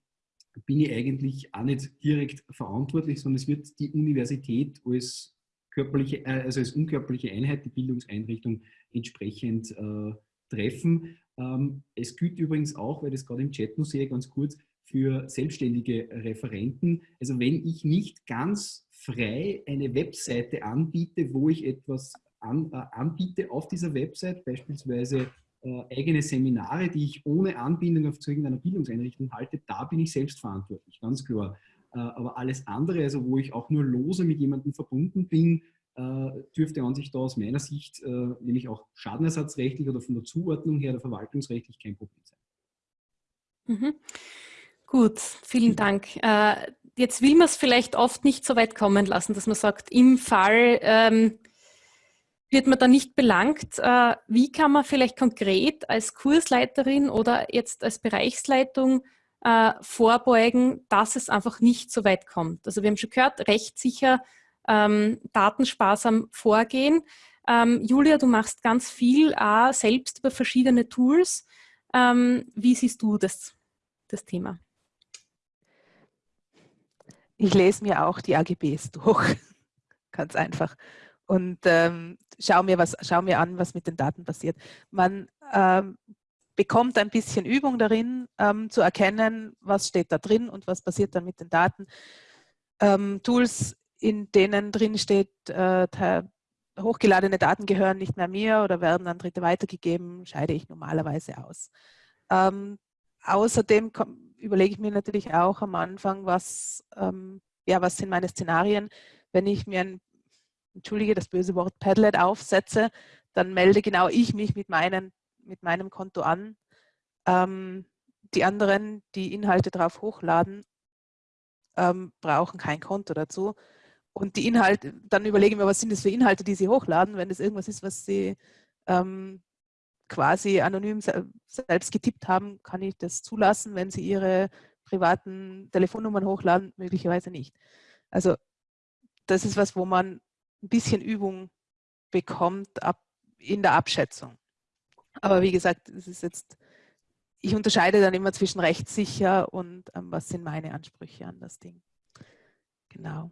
bin ich eigentlich auch nicht direkt verantwortlich, sondern es wird die Universität als körperliche, äh, also als unkörperliche Einheit, die Bildungseinrichtung entsprechend äh, treffen. Ähm, es gilt übrigens auch, weil das gerade im Chat nur sehe, ganz kurz, für selbstständige Referenten. Also wenn ich nicht ganz frei eine Webseite anbiete, wo ich etwas an, äh, anbiete auf dieser Website, beispielsweise äh, eigene Seminare, die ich ohne Anbindung auf zu irgendeiner Bildungseinrichtung halte, da bin ich selbst verantwortlich, ganz klar. Äh, aber alles andere, also wo ich auch nur lose mit jemandem verbunden bin, dürfte an sich da aus meiner Sicht, äh, nämlich auch schadenersatzrechtlich oder von der Zuordnung her oder verwaltungsrechtlich kein Problem sein. Mhm. Gut, vielen Dank. Äh, jetzt will man es vielleicht oft nicht so weit kommen lassen, dass man sagt, im Fall ähm, wird man da nicht belangt. Äh, wie kann man vielleicht konkret als Kursleiterin oder jetzt als Bereichsleitung äh, vorbeugen, dass es einfach nicht so weit kommt? Also wir haben schon gehört, rechtssicher, ähm, datensparsam vorgehen. Ähm, Julia, du machst ganz viel auch selbst über verschiedene Tools. Ähm, wie siehst du das, das Thema? ich lese mir auch die AGBs durch, ganz einfach. Und ähm, schau, mir was, schau mir an, was mit den Daten passiert. Man ähm, bekommt ein bisschen Übung darin, ähm, zu erkennen, was steht da drin und was passiert dann mit den Daten. Ähm, Tools, in denen drin steht, äh, hochgeladene Daten gehören nicht mehr mir oder werden an Dritte weitergegeben, scheide ich normalerweise aus. Ähm, außerdem überlege ich mir natürlich auch am Anfang, was, ähm, ja, was sind meine Szenarien. Wenn ich mir ein, entschuldige das böse Wort, Padlet aufsetze, dann melde genau ich mich mit, meinen, mit meinem Konto an. Ähm, die anderen, die Inhalte drauf hochladen, ähm, brauchen kein Konto dazu. Und die Inhalte, dann überlege ich mir, was sind das für Inhalte, die sie hochladen, wenn das irgendwas ist, was sie ähm, quasi anonym selbst getippt haben, kann ich das zulassen, wenn sie ihre privaten Telefonnummern hochladen, möglicherweise nicht. Also das ist was, wo man ein bisschen Übung bekommt ab, in der Abschätzung. Aber wie gesagt, es ist jetzt, ich unterscheide dann immer zwischen rechtssicher und ähm, was sind meine Ansprüche an das Ding. Genau.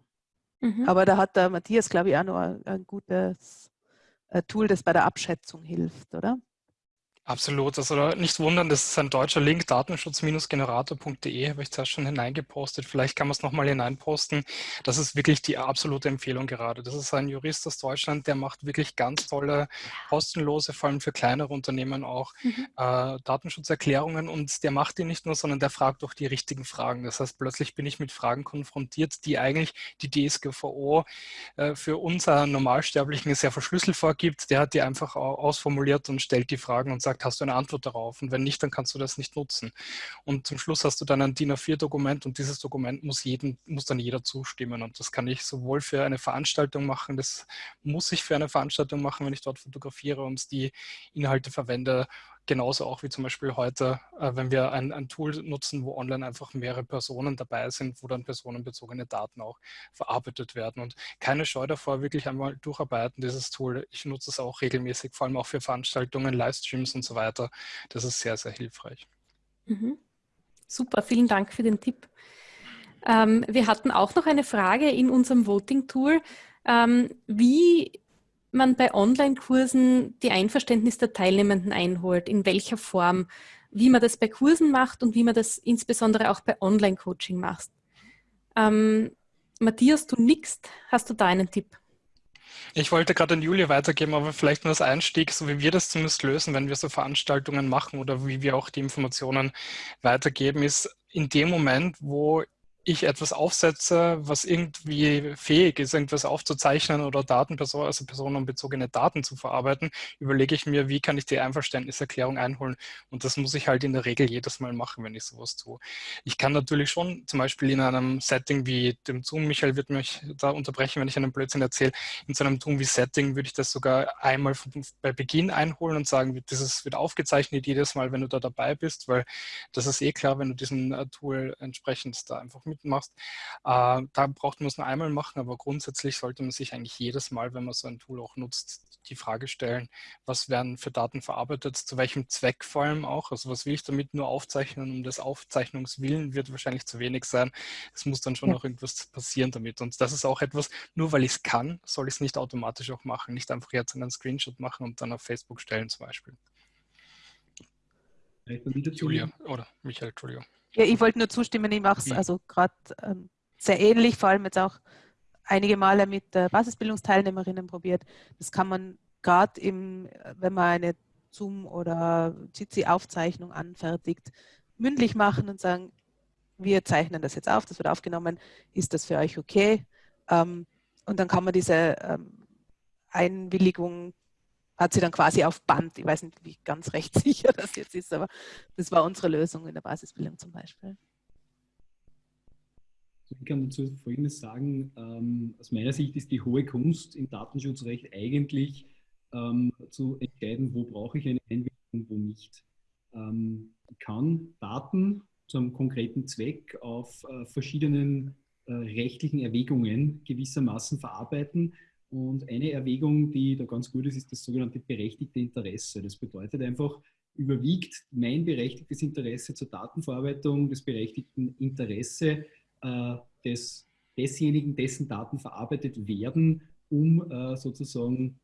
Mhm. Aber da hat der Matthias, glaube ich, auch noch ein, ein gutes äh, Tool, das bei der Abschätzung hilft, oder? Absolut. Also nicht wundern, das ist ein deutscher Link, datenschutz-generator.de, habe ich zuerst schon hineingepostet. Vielleicht kann man es nochmal hineinposten. Das ist wirklich die absolute Empfehlung gerade. Das ist ein Jurist aus Deutschland, der macht wirklich ganz tolle, kostenlose, vor allem für kleinere Unternehmen auch, mhm. äh, Datenschutzerklärungen. Und der macht die nicht nur, sondern der fragt auch die richtigen Fragen. Das heißt, plötzlich bin ich mit Fragen konfrontiert, die eigentlich die DSGVO äh, für unser Normalsterblichen sehr verschlüsselt vorgibt. Der hat die einfach ausformuliert und stellt die Fragen und sagt, sagt, hast du eine Antwort darauf? Und wenn nicht, dann kannst du das nicht nutzen. Und zum Schluss hast du dann ein DIN A4-Dokument und dieses Dokument muss, jeden, muss dann jeder zustimmen. Und das kann ich sowohl für eine Veranstaltung machen, das muss ich für eine Veranstaltung machen, wenn ich dort fotografiere und die Inhalte verwende genauso auch wie zum Beispiel heute, äh, wenn wir ein, ein, Tool nutzen, wo online einfach mehrere Personen dabei sind, wo dann personenbezogene Daten auch verarbeitet werden. Und keine Scheu davor, wirklich einmal durcharbeiten, dieses Tool. Ich nutze es auch regelmäßig, vor allem auch für Veranstaltungen, Livestreams und so weiter. Das ist sehr, sehr hilfreich. Mhm. Super, vielen Dank für den Tipp. Ähm, wir hatten auch noch eine Frage in unserem Voting-Tool. Ähm, wie man bei Online-Kursen die Einverständnis der Teilnehmenden einholt, in welcher Form, wie man das bei Kursen macht und wie man das insbesondere auch bei Online-Coaching macht. Ähm, Matthias, du nickst. Hast du da einen Tipp? Ich wollte gerade an Julia weitergeben, aber vielleicht nur als Einstieg, so wie wir das zumindest lösen, wenn wir so Veranstaltungen machen oder wie wir auch die Informationen weitergeben, ist in dem Moment, wo ich etwas aufsetze, was irgendwie fähig ist, irgendwas aufzuzeichnen oder Datenperson, also personenbezogene Daten zu verarbeiten, überlege ich mir, wie kann ich die Einverständniserklärung einholen. Und das muss ich halt in der Regel jedes Mal machen, wenn ich sowas tue. Ich kann natürlich schon zum Beispiel in einem Setting wie dem Zoom, Michael wird mich da unterbrechen, wenn ich einen Blödsinn erzähle, in so einem Zoom wie Setting würde ich das sogar einmal bei Beginn einholen und sagen, das wird aufgezeichnet jedes Mal, wenn du da dabei bist, weil das ist eh klar, wenn du diesen äh, Tool entsprechend da einfach mit mitmachst. Äh, da braucht man es nur einmal machen, aber grundsätzlich sollte man sich eigentlich jedes Mal, wenn man so ein Tool auch nutzt, die Frage stellen, was werden für Daten verarbeitet, zu welchem Zweck vor allem auch. Also was will ich damit nur aufzeichnen? Um des Aufzeichnungswillen wird wahrscheinlich zu wenig sein. Es muss dann schon ja. noch irgendwas passieren damit. Und das ist auch etwas, nur weil ich es kann, soll ich es nicht automatisch auch machen. Nicht einfach jetzt einen Screenshot machen und dann auf Facebook stellen zum Beispiel. Julia oder Michael, Entschuldigung. Ja, ich wollte nur zustimmen, ich mache es mhm. also gerade ähm, sehr ähnlich, vor allem jetzt auch einige Male mit äh, Basisbildungsteilnehmerinnen probiert. Das kann man gerade im, wenn man eine Zoom- oder Jitsi-Aufzeichnung anfertigt, mündlich machen und sagen, wir zeichnen das jetzt auf, das wird aufgenommen, ist das für euch okay? Ähm, und dann kann man diese ähm, Einwilligung, hat sie dann quasi auf Band. Ich weiß nicht, wie ganz rechtssicher das jetzt ist, aber das war unsere Lösung in der Basisbildung zum Beispiel. Ich kann dazu Folgendes sagen. Ähm, aus meiner Sicht ist die hohe Kunst im Datenschutzrecht eigentlich ähm, zu entscheiden, wo brauche ich eine Einwilligung und wo nicht. Ähm, ich kann Daten zu einem konkreten Zweck auf äh, verschiedenen äh, rechtlichen Erwägungen gewissermaßen verarbeiten. Und eine Erwägung, die da ganz gut ist, ist das sogenannte berechtigte Interesse. Das bedeutet einfach, überwiegt mein berechtigtes Interesse zur Datenverarbeitung, das berechtigten Interesse äh, des, desjenigen, dessen Daten verarbeitet werden, um äh, sozusagen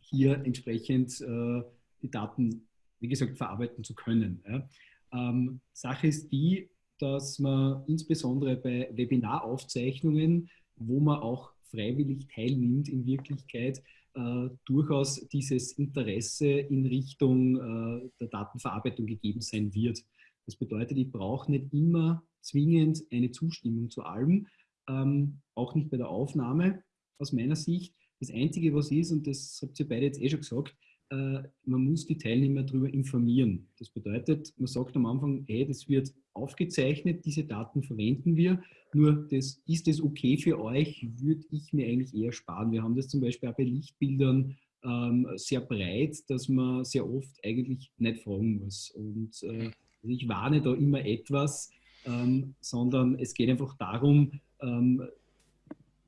hier entsprechend äh, die Daten, wie gesagt, verarbeiten zu können. Ja. Ähm, Sache ist die, dass man insbesondere bei Webinaraufzeichnungen, wo man auch freiwillig teilnimmt, in Wirklichkeit äh, durchaus dieses Interesse in Richtung äh, der Datenverarbeitung gegeben sein wird. Das bedeutet, ich brauche nicht immer zwingend eine Zustimmung zu allem, ähm, auch nicht bei der Aufnahme aus meiner Sicht. Das Einzige, was ist, und das habt ihr beide jetzt eh schon gesagt, man muss die Teilnehmer darüber informieren. Das bedeutet, man sagt am Anfang, hey, das wird aufgezeichnet, diese Daten verwenden wir, nur das, ist das okay für euch, würde ich mir eigentlich eher sparen. Wir haben das zum Beispiel auch bei Lichtbildern ähm, sehr breit, dass man sehr oft eigentlich nicht fragen muss. Und äh, ich warne da immer etwas, ähm, sondern es geht einfach darum, ähm,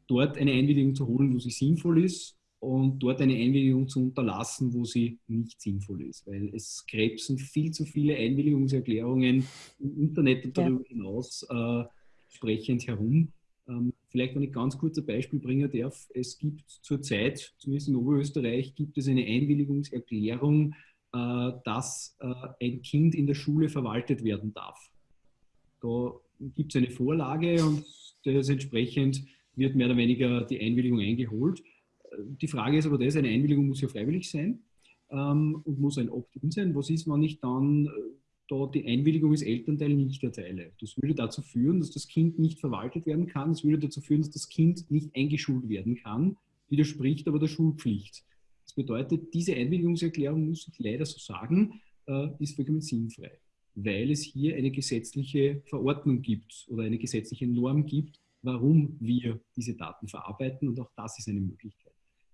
dort eine Einwilligung zu holen, wo sie sinnvoll ist und dort eine Einwilligung zu unterlassen, wo sie nicht sinnvoll ist. Weil es krebsen viel zu viele Einwilligungserklärungen im Internet und darüber ja. hinaus äh, sprechend herum. Ähm, vielleicht, wenn ich ganz kurz ein Beispiel bringen darf, es gibt zurzeit, zumindest in Oberösterreich, gibt es eine Einwilligungserklärung, äh, dass äh, ein Kind in der Schule verwaltet werden darf. Da gibt es eine Vorlage und das entsprechend wird mehr oder weniger die Einwilligung eingeholt. Die Frage ist aber das, eine Einwilligung muss ja freiwillig sein ähm, und muss ein Opt-in sein. Was ist, wenn ich dann äh, da die Einwilligung als Elternteil nicht erteile? Das würde dazu führen, dass das Kind nicht verwaltet werden kann. Das würde dazu führen, dass das Kind nicht eingeschult werden kann, widerspricht aber der Schulpflicht. Das bedeutet, diese Einwilligungserklärung, muss ich leider so sagen, äh, ist vollkommen sinnfrei, weil es hier eine gesetzliche Verordnung gibt oder eine gesetzliche Norm gibt, warum wir diese Daten verarbeiten und auch das ist eine Möglichkeit.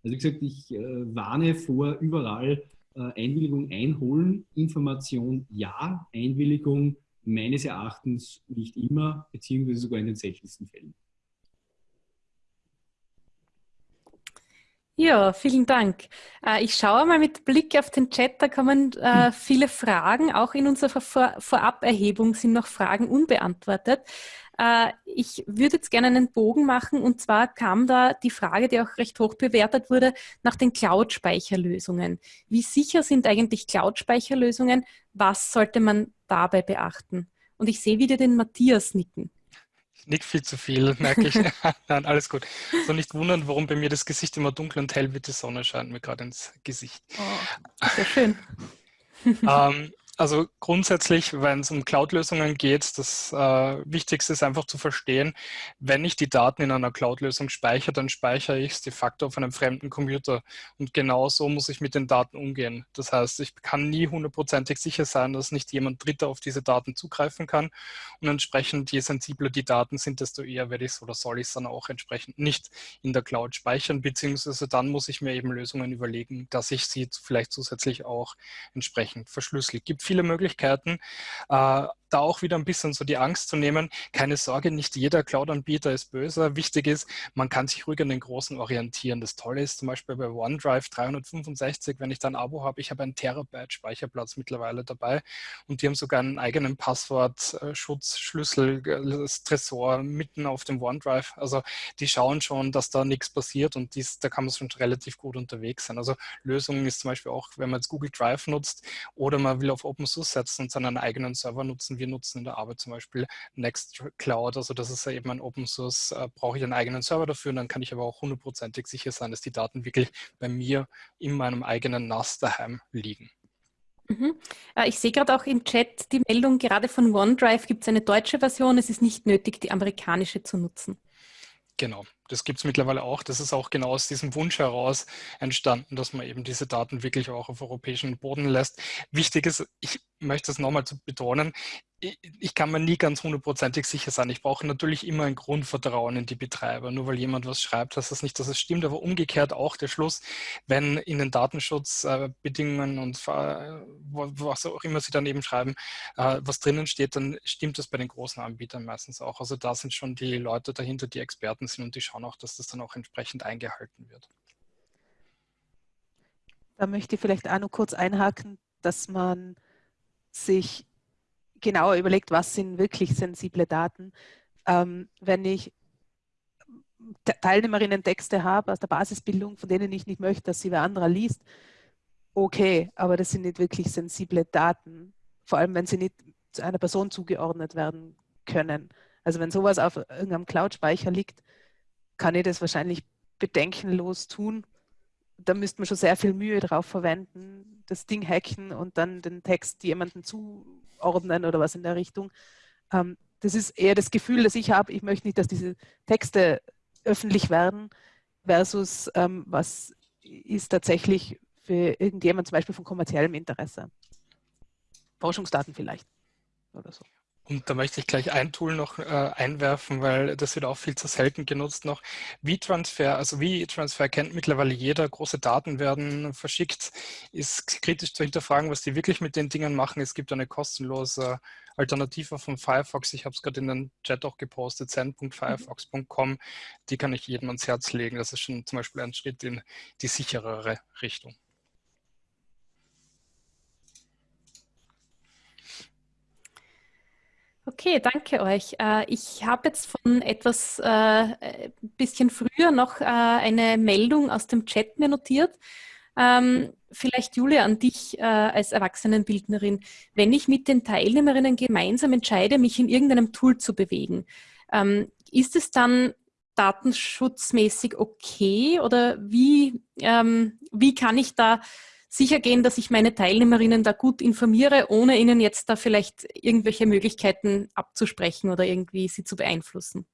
Also wie gesagt, ich äh, warne vor überall äh, Einwilligung einholen, Information ja, Einwilligung meines Erachtens nicht immer, beziehungsweise sogar in den seltensten Fällen. Ja, vielen Dank. Äh, ich schaue mal mit Blick auf den Chat, da kommen äh, viele Fragen. Auch in unserer Vor Voraberhebung sind noch Fragen unbeantwortet. Äh, ich würde jetzt gerne einen Bogen machen und zwar kam da die Frage, die auch recht hoch bewertet wurde, nach den Cloud-Speicherlösungen. Wie sicher sind eigentlich Cloud-Speicherlösungen? Was sollte man dabei beachten? Und ich sehe wieder den Matthias nicken. Ich nick viel zu viel, merke ich. Nein, alles gut. So nicht wundern, warum bei mir das Gesicht immer dunkel und hell wird. Die Sonne scheint mir gerade ins Gesicht. Oh, sehr schön. ähm, also grundsätzlich, wenn es um Cloud-Lösungen geht, das äh, Wichtigste ist einfach zu verstehen, wenn ich die Daten in einer Cloud-Lösung speichere, dann speichere ich es de facto auf einem fremden Computer. Und genau so muss ich mit den Daten umgehen. Das heißt, ich kann nie hundertprozentig sicher sein, dass nicht jemand Dritter auf diese Daten zugreifen kann. Und entsprechend, je sensibler die Daten sind, desto eher werde ich es oder soll ich es dann auch entsprechend nicht in der Cloud speichern, beziehungsweise dann muss ich mir eben Lösungen überlegen, dass ich sie vielleicht zusätzlich auch entsprechend verschlüssel. Gibt viele Möglichkeiten. Äh, da auch wieder ein bisschen so die Angst zu nehmen, keine Sorge, nicht jeder Cloud-Anbieter ist böse. Wichtig ist, man kann sich ruhig an den Großen orientieren. Das Tolle ist zum Beispiel bei OneDrive 365, wenn ich da ein Abo habe, ich habe einen Terabyte Speicherplatz mittlerweile dabei und die haben sogar einen eigenen Passwortschutzschlüssel, das Tresor mitten auf dem OneDrive. Also die schauen schon, dass da nichts passiert und dies, da kann man schon relativ gut unterwegs sein. Also Lösungen ist zum Beispiel auch, wenn man jetzt Google Drive nutzt oder man will auf Open Source setzen und seinen eigenen Server nutzen. Wir nutzen in der Arbeit zum Beispiel Nextcloud, also das ist ja eben ein Open Source, äh, brauche ich einen eigenen Server dafür und dann kann ich aber auch hundertprozentig sicher sein, dass die Daten wirklich bei mir in meinem eigenen NAS daheim liegen. Mhm. Äh, ich sehe gerade auch im Chat die Meldung, gerade von OneDrive gibt es eine deutsche Version. Es ist nicht nötig, die amerikanische zu nutzen. Genau, das gibt es mittlerweile auch. Das ist auch genau aus diesem Wunsch heraus entstanden, dass man eben diese Daten wirklich auch auf europäischen Boden lässt. Wichtig ist, ich möchte es nochmal betonen, ich kann mir nie ganz hundertprozentig sicher sein. Ich brauche natürlich immer ein Grundvertrauen in die Betreiber. Nur weil jemand was schreibt, heißt das nicht, dass es stimmt. Aber umgekehrt auch der Schluss, wenn in den Datenschutzbedingungen und was auch immer sie dann eben schreiben, äh, was drinnen steht, dann stimmt das bei den großen Anbietern meistens auch. Also da sind schon die Leute dahinter, die Experten sind und die schauen auch, dass das dann auch entsprechend eingehalten wird. Da möchte ich vielleicht auch noch kurz einhaken, dass man sich genauer überlegt, was sind wirklich sensible Daten. Ähm, wenn ich Teilnehmerinnen Texte habe aus der Basisbildung, von denen ich nicht möchte, dass sie wer anderer liest, okay, aber das sind nicht wirklich sensible Daten, vor allem wenn sie nicht zu einer Person zugeordnet werden können. Also wenn sowas auf irgendeinem Cloud-Speicher liegt, kann ich das wahrscheinlich bedenkenlos tun. Da müsste man schon sehr viel Mühe drauf verwenden, das Ding hacken und dann den Text jemandem zu ordnen oder was in der Richtung. Ähm, das ist eher das Gefühl, das ich habe, ich möchte nicht, dass diese Texte öffentlich werden, versus ähm, was ist tatsächlich für irgendjemand zum Beispiel von kommerziellem Interesse. Forschungsdaten vielleicht oder so. Und da möchte ich gleich ein Tool noch äh, einwerfen, weil das wird auch viel zu selten genutzt noch. V-Transfer, also V-Transfer kennt mittlerweile jeder. Große Daten werden verschickt. Ist kritisch zu hinterfragen, was die wirklich mit den Dingen machen. Es gibt eine kostenlose Alternative von Firefox. Ich habe es gerade in den Chat auch gepostet, zen.firefox.com. Die kann ich jedem ans Herz legen. Das ist schon zum Beispiel ein Schritt in die sicherere Richtung. Okay, danke euch. Äh, ich habe jetzt von etwas äh, bisschen früher noch äh, eine Meldung aus dem Chat mir notiert. Ähm, vielleicht Julia an dich äh, als Erwachsenenbildnerin. Wenn ich mit den Teilnehmerinnen gemeinsam entscheide, mich in irgendeinem Tool zu bewegen, ähm, ist es dann datenschutzmäßig okay oder wie, ähm, wie kann ich da sicher gehen, dass ich meine Teilnehmerinnen da gut informiere, ohne ihnen jetzt da vielleicht irgendwelche Möglichkeiten abzusprechen oder irgendwie sie zu beeinflussen?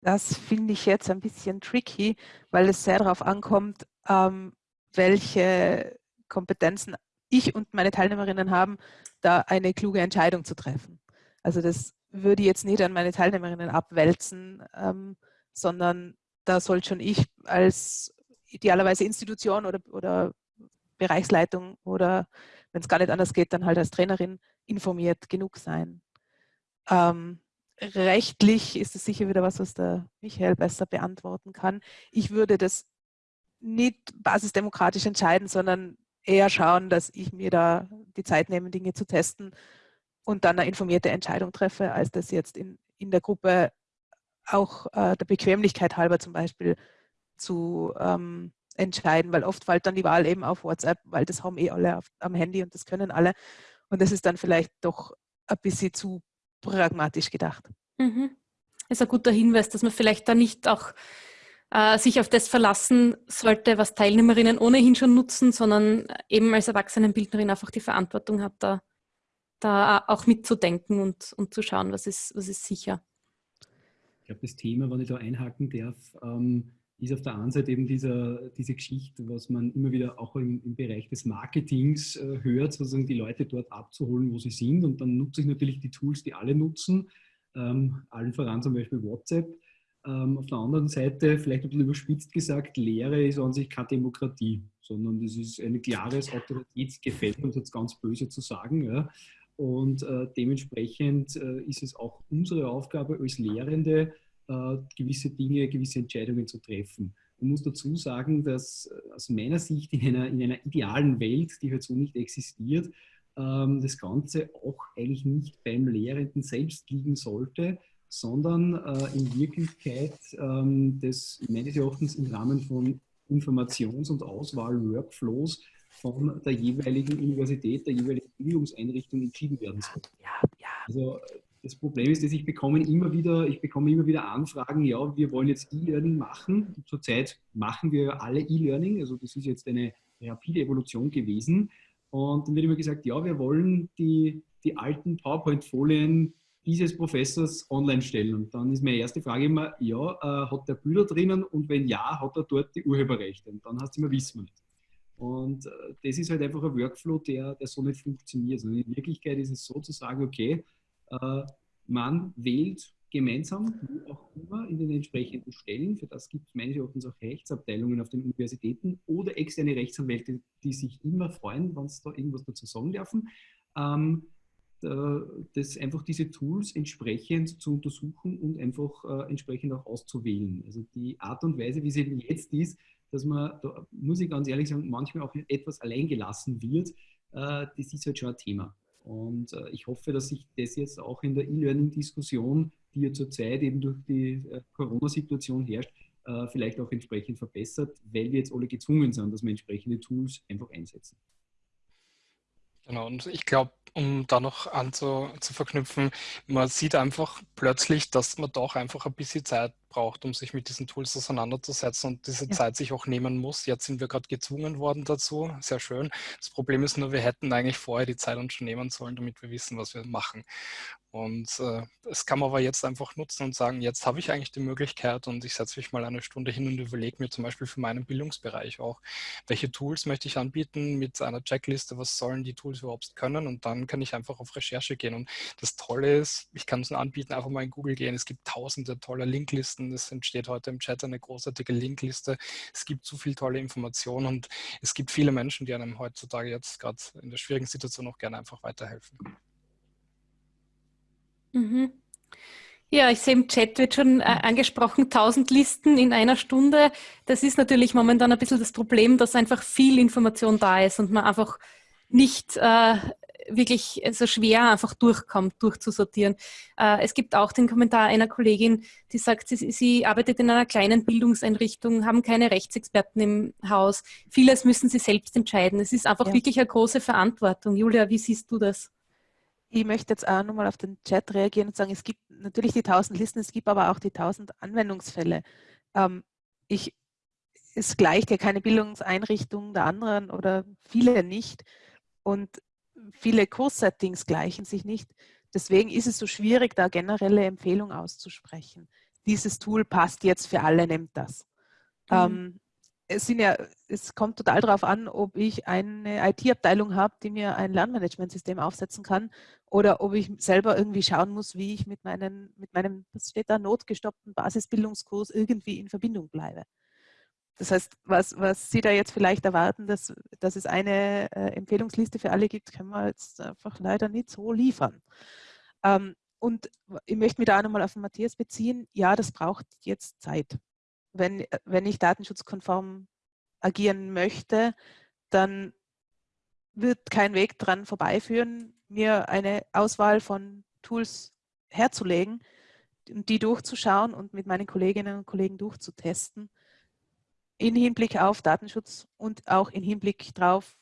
Das finde ich jetzt ein bisschen tricky, weil es sehr darauf ankommt, ähm, welche Kompetenzen ich und meine Teilnehmerinnen haben, da eine kluge Entscheidung zu treffen. Also das würde ich jetzt nicht an meine Teilnehmerinnen abwälzen, ähm, sondern da soll schon ich als idealerweise Institution oder, oder Bereichsleitung oder wenn es gar nicht anders geht, dann halt als Trainerin informiert genug sein. Ähm, rechtlich ist es sicher wieder was, was der Michael besser beantworten kann. Ich würde das nicht basisdemokratisch entscheiden, sondern eher schauen, dass ich mir da die Zeit nehme, Dinge zu testen und dann eine informierte Entscheidung treffe, als das jetzt in, in der Gruppe auch äh, der Bequemlichkeit halber zum Beispiel zu ähm, entscheiden, weil oft fällt dann die Wahl eben auf WhatsApp, weil das haben eh alle auf, am Handy und das können alle. Und das ist dann vielleicht doch ein bisschen zu pragmatisch gedacht. Mhm. Das ist ein guter Hinweis, dass man vielleicht da nicht auch äh, sich auf das verlassen sollte, was Teilnehmerinnen ohnehin schon nutzen, sondern eben als Erwachsenenbildnerin einfach die Verantwortung hat, da, da auch mitzudenken und, und zu schauen, was ist, was ist sicher. Ich glaube, das Thema, wenn ich da einhaken darf, ähm, ist auf der einen Seite eben dieser, diese Geschichte, was man immer wieder auch im, im Bereich des Marketings äh, hört, sozusagen die Leute dort abzuholen, wo sie sind. Und dann nutze ich natürlich die Tools, die alle nutzen, ähm, allen voran zum Beispiel WhatsApp. Ähm, auf der anderen Seite, vielleicht ein bisschen überspitzt gesagt, Lehre ist an sich keine Demokratie, sondern das ist ein klares Autoritätsgefälle, um es jetzt ganz böse zu sagen. Ja. Und äh, dementsprechend äh, ist es auch unsere Aufgabe als Lehrende, gewisse Dinge, gewisse Entscheidungen zu treffen. Man muss dazu sagen, dass äh, aus meiner Sicht in einer, in einer idealen Welt, die halt so nicht existiert, ähm, das Ganze auch eigentlich nicht beim Lehrenden selbst liegen sollte, sondern äh, in Wirklichkeit ähm, das meines Erachtens im Rahmen von Informations- und Auswahl-Workflows von der jeweiligen Universität, der jeweiligen Bildungseinrichtung entschieden werden soll. Also das Problem ist, dass ich bekomme immer wieder, ich bekomme immer wieder Anfragen, ja, wir wollen jetzt E-Learning machen. Zurzeit machen wir alle E-Learning, also das ist jetzt eine rapide Evolution gewesen. Und dann wird immer gesagt, ja, wir wollen die, die alten PowerPoint-Folien dieses Professors online stellen. Und dann ist meine erste Frage immer, ja, äh, hat der Bilder drinnen und wenn ja, hat er dort die Urheberrechte? Und dann heißt es immer, wissen wir nicht. Und äh, das ist halt einfach ein Workflow, der, der so nicht funktioniert. Also in Wirklichkeit ist es so zu sagen, okay, äh, man wählt gemeinsam, wo auch immer, in den entsprechenden Stellen. Für das gibt es meines Erachtens auch Rechtsabteilungen auf den Universitäten oder externe Rechtsanwälte, die sich immer freuen, wenn sie da irgendwas dazu sagen dürfen. Ähm, das einfach diese Tools entsprechend zu untersuchen und einfach äh, entsprechend auch auszuwählen. Also die Art und Weise, wie es eben jetzt ist, dass man, da muss ich ganz ehrlich sagen, manchmal auch etwas allein gelassen wird, äh, das ist halt schon ein Thema. Und äh, ich hoffe, dass sich das jetzt auch in der E-Learning-Diskussion, die ja zurzeit eben durch die äh, Corona-Situation herrscht, äh, vielleicht auch entsprechend verbessert, weil wir jetzt alle gezwungen sind, dass wir entsprechende Tools einfach einsetzen. Genau, und ich glaube, um da noch anzu, zu verknüpfen, man sieht einfach plötzlich, dass man doch einfach ein bisschen Zeit braucht, um sich mit diesen Tools auseinanderzusetzen und diese ja. Zeit sich auch nehmen muss. Jetzt sind wir gerade gezwungen worden dazu, sehr schön. Das Problem ist nur, wir hätten eigentlich vorher die Zeit uns schon nehmen sollen, damit wir wissen, was wir machen. Und äh, das kann man aber jetzt einfach nutzen und sagen, jetzt habe ich eigentlich die Möglichkeit und ich setze mich mal eine Stunde hin und überlege mir zum Beispiel für meinen Bildungsbereich auch, welche Tools möchte ich anbieten mit einer Checkliste, was sollen die Tools überhaupt können und dann kann ich einfach auf Recherche gehen. Und das Tolle ist, ich kann es anbieten, einfach mal in Google gehen. Es gibt tausende tolle Linklisten. Es entsteht heute im Chat eine großartige Linkliste. Es gibt so viel tolle Informationen und es gibt viele Menschen, die einem heutzutage jetzt gerade in der schwierigen Situation auch gerne einfach weiterhelfen. Mhm. Ja, ich sehe im Chat wird schon äh, angesprochen, 1000 Listen in einer Stunde. Das ist natürlich momentan ein bisschen das Problem, dass einfach viel Information da ist und man einfach nicht äh, wirklich so schwer einfach durchkommt, durchzusortieren. Äh, es gibt auch den Kommentar einer Kollegin, die sagt, sie, sie arbeitet in einer kleinen Bildungseinrichtung, haben keine Rechtsexperten im Haus. Vieles müssen sie selbst entscheiden. Es ist einfach ja. wirklich eine große Verantwortung. Julia, wie siehst du das? Ich möchte jetzt auch nochmal auf den Chat reagieren und sagen, es gibt natürlich die 1000 Listen, es gibt aber auch die 1000 Anwendungsfälle. Ähm, ich, es gleicht ja keine Bildungseinrichtung der anderen oder viele nicht und viele Kurssettings gleichen sich nicht. Deswegen ist es so schwierig, da generelle Empfehlungen auszusprechen. Dieses Tool passt jetzt für alle, nehmt das. Mhm. Ähm, es, sind ja, es kommt total darauf an, ob ich eine IT-Abteilung habe, die mir ein Lernmanagementsystem aufsetzen kann oder ob ich selber irgendwie schauen muss, wie ich mit, meinen, mit meinem, was steht da, notgestoppten Basisbildungskurs irgendwie in Verbindung bleibe. Das heißt, was, was Sie da jetzt vielleicht erwarten, dass, dass es eine äh, Empfehlungsliste für alle gibt, können wir jetzt einfach leider nicht so liefern. Ähm, und ich möchte mich da auch nochmal auf den Matthias beziehen. Ja, das braucht jetzt Zeit wenn, wenn ich datenschutzkonform agieren möchte, dann wird kein Weg dran vorbeiführen, mir eine Auswahl von Tools herzulegen die durchzuschauen und mit meinen Kolleginnen und Kollegen durchzutesten, in Hinblick auf Datenschutz und auch in Hinblick darauf,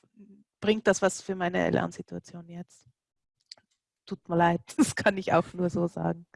bringt das was für meine Lernsituation jetzt. Tut mir leid, das kann ich auch nur so sagen.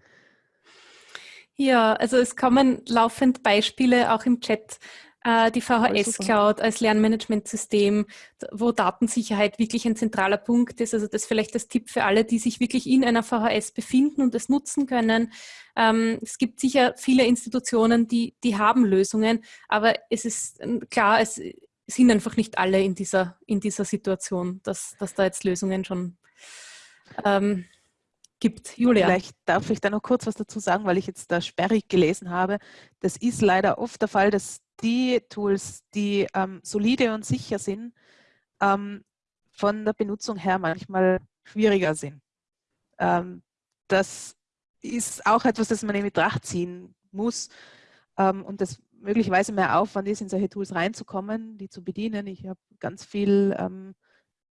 Ja, also es kommen laufend Beispiele auch im Chat. Äh, die VHS Cloud als Lernmanagementsystem, wo Datensicherheit wirklich ein zentraler Punkt ist. Also das ist vielleicht das Tipp für alle, die sich wirklich in einer VHS befinden und es nutzen können. Ähm, es gibt sicher viele Institutionen, die, die haben Lösungen, aber es ist klar, es sind einfach nicht alle in dieser, in dieser Situation, dass, dass da jetzt Lösungen schon ähm, gibt. Julia. Vielleicht darf ich da noch kurz was dazu sagen, weil ich jetzt da sperrig gelesen habe. Das ist leider oft der Fall, dass die Tools, die ähm, solide und sicher sind, ähm, von der Benutzung her manchmal schwieriger sind. Ähm, das ist auch etwas, das man in Betracht ziehen muss ähm, und das möglicherweise mehr Aufwand ist, in solche Tools reinzukommen, die zu bedienen. Ich habe ganz viel,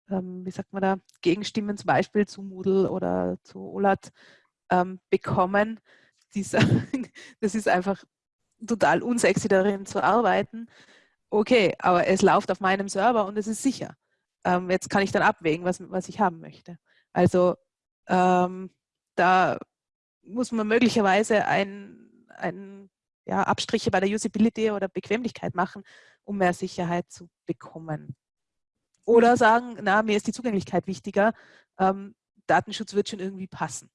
ähm, wie sagt man da, Gegenstimmen zum Beispiel zu Moodle oder zu OLAT ähm, bekommen. Dieser, das ist einfach total unsexy darin zu arbeiten. Okay, aber es läuft auf meinem Server und es ist sicher. Ähm, jetzt kann ich dann abwägen, was, was ich haben möchte. Also ähm, da muss man möglicherweise ein, ein ja, Abstriche bei der Usability oder Bequemlichkeit machen, um mehr Sicherheit zu bekommen. Oder sagen, na, mir ist die Zugänglichkeit wichtiger, ähm, Datenschutz wird schon irgendwie passen.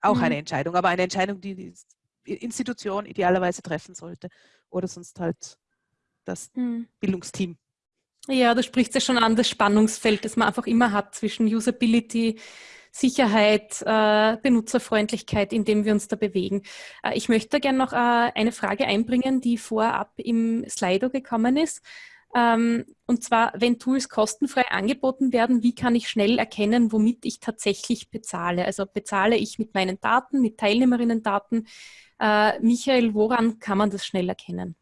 Auch mhm. eine Entscheidung, aber eine Entscheidung, die die Institution idealerweise treffen sollte. Oder sonst halt das mhm. Bildungsteam. Ja, du sprichst ja schon an das Spannungsfeld, das man einfach immer hat zwischen Usability, Sicherheit, äh, Benutzerfreundlichkeit, in dem wir uns da bewegen. Äh, ich möchte gerne noch äh, eine Frage einbringen, die vorab im Slido gekommen ist. Ähm, und zwar, wenn Tools kostenfrei angeboten werden, wie kann ich schnell erkennen, womit ich tatsächlich bezahle? Also bezahle ich mit meinen Daten, mit Teilnehmerinnen-Daten? Äh, Michael, woran kann man das schnell erkennen?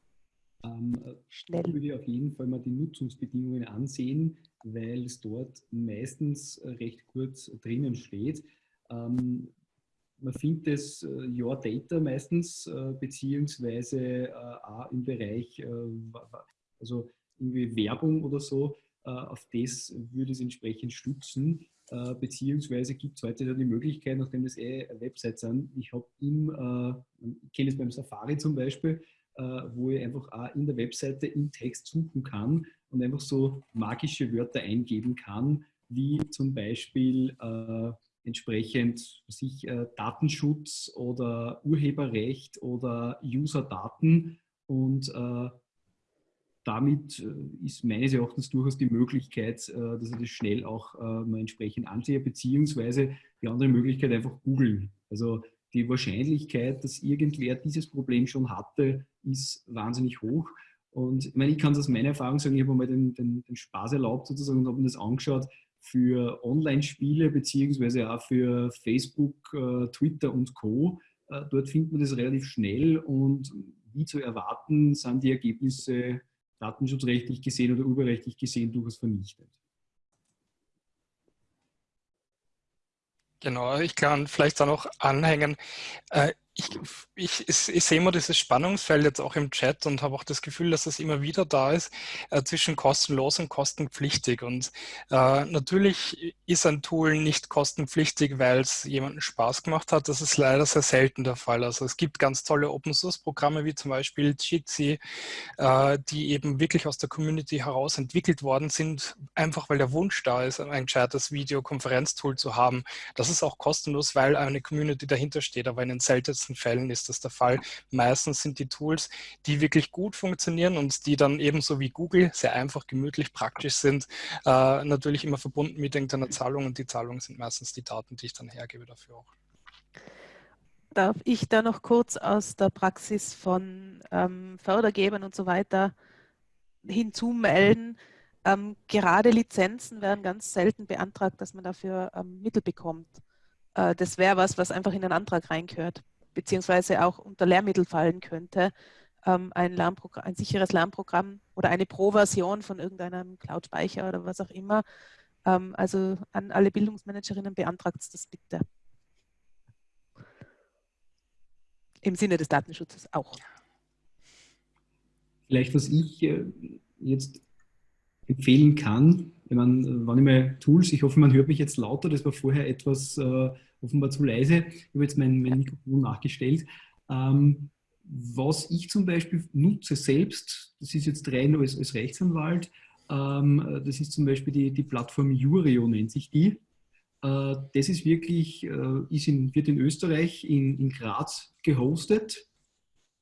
Ähm, schnell. Ich würde auf jeden Fall mal die Nutzungsbedingungen ansehen weil es dort meistens recht kurz drinnen steht. Ähm, man findet es äh, Your Data meistens, äh, beziehungsweise äh, auch im Bereich, also irgendwie Werbung oder so, auf das würde es entsprechend stützen, beziehungsweise gibt es heute die Möglichkeit, nachdem das eh Websites sind, ich habe im, ich kenne es beim Safari zum Beispiel, wo ich einfach auch in der Webseite im Text suchen kann und einfach so magische Wörter eingeben kann, wie zum Beispiel äh, entsprechend sich, äh, Datenschutz oder Urheberrecht oder User-Daten und äh, damit äh, ist meines Erachtens durchaus die Möglichkeit, äh, dass ich das schnell auch äh, mal entsprechend ansehe, beziehungsweise die andere Möglichkeit einfach googeln. Also die Wahrscheinlichkeit, dass irgendwer dieses Problem schon hatte, ist wahnsinnig hoch. Und ich meine, ich kann es aus meiner Erfahrung sagen, ich habe mal den, den, den Spaß erlaubt sozusagen und habe mir das angeschaut für Online-Spiele beziehungsweise auch für Facebook, Twitter und Co. Dort findet man das relativ schnell und wie zu erwarten, sind die Ergebnisse datenschutzrechtlich gesehen oder urheberrechtlich gesehen durchaus vernichtet. Genau, ich kann vielleicht da noch anhängen. Äh, ich, ich, ich, sehe immer dieses Spannungsfeld jetzt auch im Chat und habe auch das Gefühl, dass es immer wieder da ist äh, zwischen kostenlos und kostenpflichtig. Und äh, natürlich ist ein Tool nicht kostenpflichtig, weil es jemanden Spaß gemacht hat. Das ist leider sehr selten der Fall. Also es gibt ganz tolle Open-Source-Programme wie zum Beispiel Jitsi, äh, die eben wirklich aus der Community heraus entwickelt worden sind, einfach weil der Wunsch da ist, ein gescheites Videokonferenztool zu haben. Das ist auch kostenlos, weil eine Community dahinter steht, aber in den seltensten seltensten Fällen ist das der Fall. Meistens sind die Tools, die wirklich gut funktionieren und die dann ebenso wie Google sehr einfach, gemütlich, praktisch sind, äh, natürlich immer verbunden mit irgendeiner Zahlung und die Zahlungen sind meistens die Daten, die ich dann hergebe dafür auch. Darf ich da noch kurz aus der Praxis von ähm, Fördergebern und so weiter hinzumelden? Ähm, gerade Lizenzen werden ganz selten beantragt, dass man dafür ähm, Mittel bekommt. Äh, das wäre was, was einfach in den Antrag reingehört beziehungsweise auch unter Lehrmittel fallen könnte, ähm, ein, ein sicheres Lernprogramm oder eine Pro-Version von irgendeinem Cloud-Speicher oder was auch immer. Ähm, also an alle Bildungsmanagerinnen beantragt das bitte. Im Sinne des Datenschutzes auch. Vielleicht, was ich äh, jetzt empfehlen kann, wenn man, wann immer Tools, ich hoffe, man hört mich jetzt lauter, das war vorher etwas äh, offenbar zu leise. Ich habe jetzt mein, mein Mikrofon nachgestellt. Ähm, was ich zum Beispiel nutze selbst, das ist jetzt rein als, als Rechtsanwalt, ähm, das ist zum Beispiel die, die Plattform Jurio, nennt sich die. Äh, das ist wirklich, äh, ist in, wird in Österreich, in, in Graz gehostet.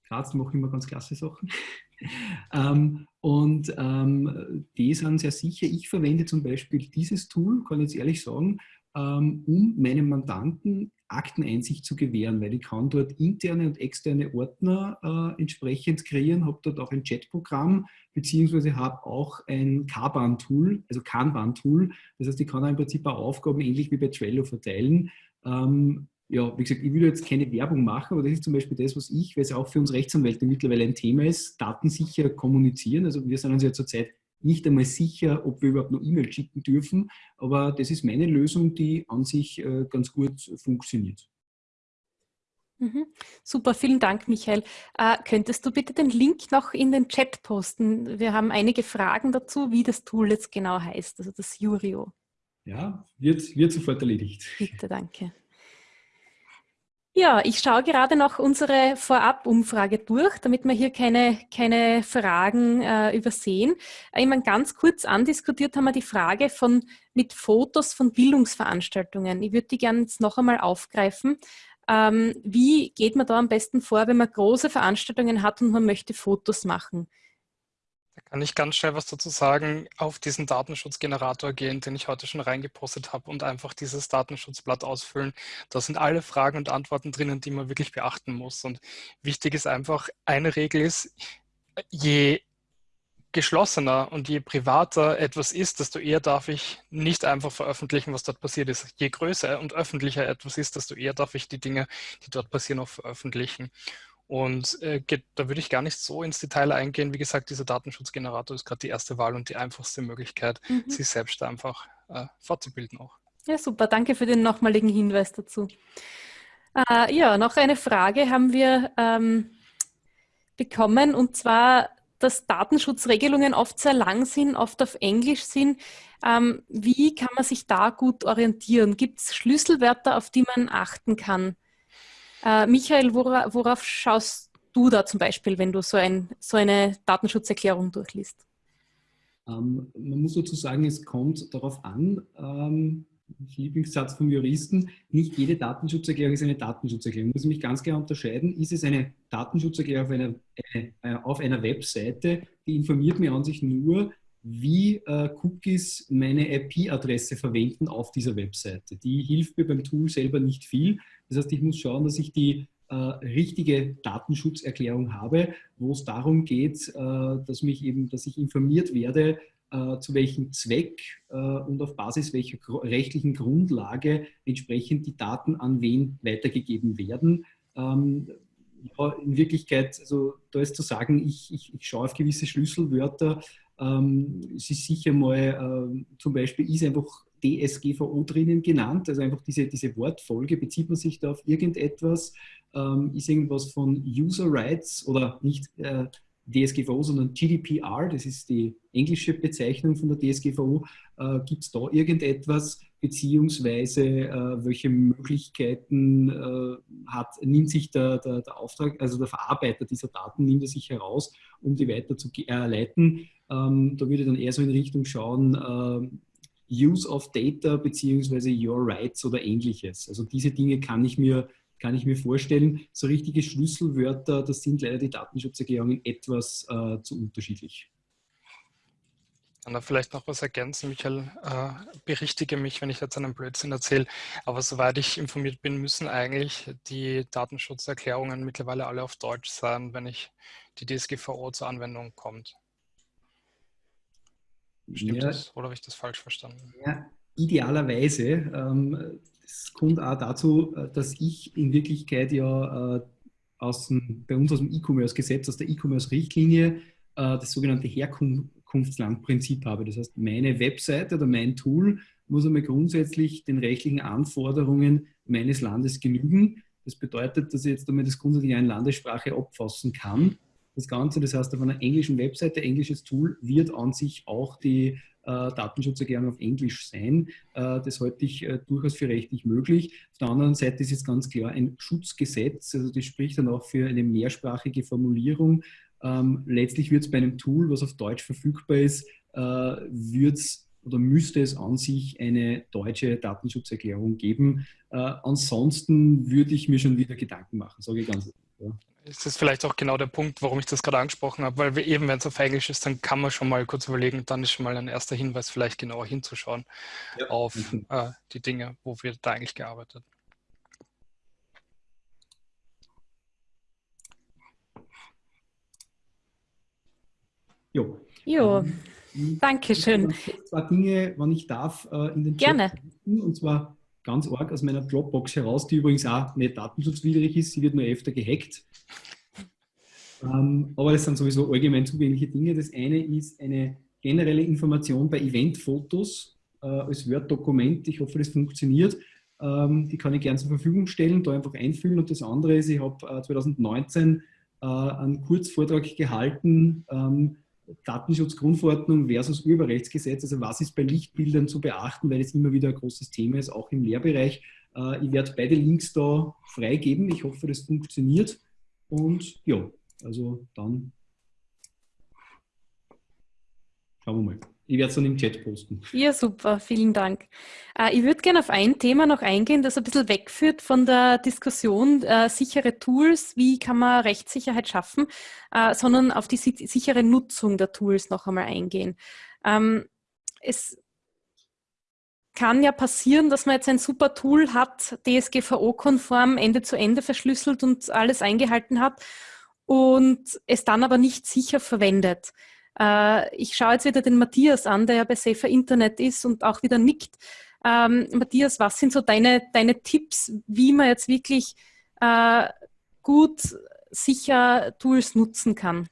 Graz macht immer ganz klasse Sachen. ähm, und ähm, die sind sehr sicher. Ich verwende zum Beispiel dieses Tool, kann ich jetzt ehrlich sagen, um meinem Mandanten Akteneinsicht zu gewähren, weil ich kann dort interne und externe Ordner äh, entsprechend kreieren, habe dort auch ein Chatprogramm, beziehungsweise habe auch ein Kanban-Tool, also Kanban-Tool. Das heißt, ich kann im Prinzip auch Aufgaben ähnlich wie bei Trello verteilen. Ähm, ja, wie gesagt, ich will jetzt keine Werbung machen, aber das ist zum Beispiel das, was ich, weil es auch für uns Rechtsanwälte mittlerweile ein Thema ist, datensicher kommunizieren. Also wir sind uns ja zurzeit nicht einmal sicher, ob wir überhaupt noch E-Mail schicken dürfen, aber das ist meine Lösung, die an sich äh, ganz gut funktioniert. Mhm. Super, vielen Dank, Michael. Äh, könntest du bitte den Link noch in den Chat posten? Wir haben einige Fragen dazu, wie das Tool jetzt genau heißt, also das Jurio. Ja, wird, wird sofort erledigt. Bitte, danke. Ja, ich schaue gerade noch unsere Vorab-Umfrage durch, damit wir hier keine, keine Fragen äh, übersehen. Äh, meine, ganz kurz andiskutiert haben wir die Frage von mit Fotos von Bildungsveranstaltungen. Ich würde die gerne jetzt noch einmal aufgreifen. Ähm, wie geht man da am besten vor, wenn man große Veranstaltungen hat und man möchte Fotos machen? Da kann ich ganz schnell was dazu sagen, auf diesen Datenschutzgenerator gehen, den ich heute schon reingepostet habe und einfach dieses Datenschutzblatt ausfüllen. Da sind alle Fragen und Antworten drinnen, die man wirklich beachten muss. Und wichtig ist einfach, eine Regel ist, je geschlossener und je privater etwas ist, desto eher darf ich nicht einfach veröffentlichen, was dort passiert ist. Je größer und öffentlicher etwas ist, desto eher darf ich die Dinge, die dort passieren, auch veröffentlichen. Und äh, geht, da würde ich gar nicht so ins Detail eingehen. Wie gesagt, dieser Datenschutzgenerator ist gerade die erste Wahl und die einfachste Möglichkeit, mhm. sich selbst einfach äh, fortzubilden auch. Ja, super. Danke für den nochmaligen Hinweis dazu. Äh, ja, noch eine Frage haben wir ähm, bekommen und zwar, dass Datenschutzregelungen oft sehr lang sind, oft auf Englisch sind. Ähm, wie kann man sich da gut orientieren? Gibt es Schlüsselwörter, auf die man achten kann? Äh, Michael, wora, worauf schaust du da zum Beispiel, wenn du so, ein, so eine Datenschutzerklärung durchliest? Ähm, man muss sozusagen, es kommt darauf an, ähm, Lieblingssatz vom Juristen, nicht jede Datenschutzerklärung ist eine Datenschutzerklärung. muss mich ganz klar unterscheiden, ist es eine Datenschutzerklärung auf einer, eine, äh, auf einer Webseite, die informiert mir an sich nur, wie äh, Cookies meine IP-Adresse verwenden auf dieser Webseite. Die hilft mir beim Tool selber nicht viel. Das heißt, ich muss schauen, dass ich die äh, richtige Datenschutzerklärung habe, wo es darum geht, äh, dass, mich eben, dass ich informiert werde, äh, zu welchem Zweck äh, und auf Basis welcher rechtlichen Grundlage entsprechend die Daten an wen weitergegeben werden. Ähm, ja, in Wirklichkeit, also da ist zu sagen, ich, ich, ich schaue auf gewisse Schlüsselwörter. Ähm, es ist sicher mal, äh, zum Beispiel ist einfach DSGVO drinnen genannt, also einfach diese, diese Wortfolge, bezieht man sich da auf irgendetwas, ähm, ist irgendwas von User Rights oder nicht äh, DSGVO, sondern GDPR, das ist die englische Bezeichnung von der DSGVO, äh, gibt es da irgendetwas, beziehungsweise äh, welche Möglichkeiten äh, hat, nimmt sich der, der, der, Auftrag, also der Verarbeiter dieser Daten, nimmt er sich heraus, um die weiter zu leiten. Ähm, da würde ich dann eher so in Richtung schauen, äh, Use of Data beziehungsweise Your Rights oder ähnliches. Also diese Dinge kann ich mir, kann ich mir vorstellen. So richtige Schlüsselwörter, das sind leider die Datenschutzerklärungen etwas äh, zu unterschiedlich. kann da vielleicht noch was ergänzen, Michael. Äh, berichtige mich, wenn ich jetzt einen Blödsinn erzähle. Aber soweit ich informiert bin, müssen eigentlich die Datenschutzerklärungen mittlerweile alle auf Deutsch sein, wenn ich die DSGVO zur Anwendung kommt. Stimmt ja, das oder habe ich das falsch verstanden? Ja, idealerweise. Ähm, es kommt auch dazu, äh, dass ich in Wirklichkeit ja äh, aus dem, bei uns aus dem E-Commerce-Gesetz, aus der E-Commerce-Richtlinie äh, das sogenannte Herkunftslandprinzip habe. Das heißt, meine Webseite oder mein Tool muss einmal grundsätzlich den rechtlichen Anforderungen meines Landes genügen. Das bedeutet, dass ich jetzt einmal das grundsätzlich in Landessprache abfassen kann das Ganze. Das heißt, auf einer englischen Webseite, englisches Tool, wird an sich auch die äh, Datenschutzerklärung auf Englisch sein. Äh, das halte ich äh, durchaus für rechtlich möglich. Auf der anderen Seite ist jetzt ganz klar ein Schutzgesetz, also das spricht dann auch für eine mehrsprachige Formulierung. Ähm, letztlich wird es bei einem Tool, was auf Deutsch verfügbar ist, äh, wird es oder müsste es an sich eine deutsche Datenschutzerklärung geben. Äh, ansonsten würde ich mir schon wieder Gedanken machen, sage ich ganz ehrlich. Ja ist das vielleicht auch genau der Punkt, warum ich das gerade angesprochen habe, weil wir eben, wenn es auf Englisch ist, dann kann man schon mal kurz überlegen, dann ist schon mal ein erster Hinweis, vielleicht genauer hinzuschauen ja. auf mhm. äh, die Dinge, wo wir da eigentlich gearbeitet. Jo. Jo, ähm, danke schön. Zwei Dinge, wann ich darf, äh, in den Gerne. Chat. Und zwar ganz arg aus meiner Dropbox heraus, die übrigens auch nicht datenschutzwidrig ist, sie wird nur öfter gehackt. Ähm, aber das sind sowieso allgemein zugängliche Dinge. Das eine ist eine generelle Information bei Eventfotos äh, als Word-Dokument. Ich hoffe, das funktioniert. Ähm, die kann ich gerne zur Verfügung stellen, da einfach einfüllen. Und das andere ist, ich habe äh, 2019 äh, einen Kurzvortrag gehalten, ähm, Datenschutzgrundverordnung versus Urheberrechtsgesetz. Also was ist bei Lichtbildern zu beachten, weil es immer wieder ein großes Thema ist, auch im Lehrbereich. Äh, ich werde beide Links da freigeben. Ich hoffe, das funktioniert. Und ja, also dann schauen wir mal. Ich werde es dann im Chat posten. Ja, super, vielen Dank. Äh, ich würde gerne auf ein Thema noch eingehen, das ein bisschen wegführt von der Diskussion äh, sichere Tools, wie kann man Rechtssicherheit schaffen, äh, sondern auf die sichere Nutzung der Tools noch einmal eingehen. Ähm, es kann ja passieren, dass man jetzt ein super Tool hat, DSGVO-konform, Ende zu Ende verschlüsselt und alles eingehalten hat und es dann aber nicht sicher verwendet. Äh, ich schaue jetzt wieder den Matthias an, der ja bei Safer Internet ist und auch wieder nickt. Ähm, Matthias, was sind so deine, deine Tipps, wie man jetzt wirklich äh, gut sicher Tools nutzen kann?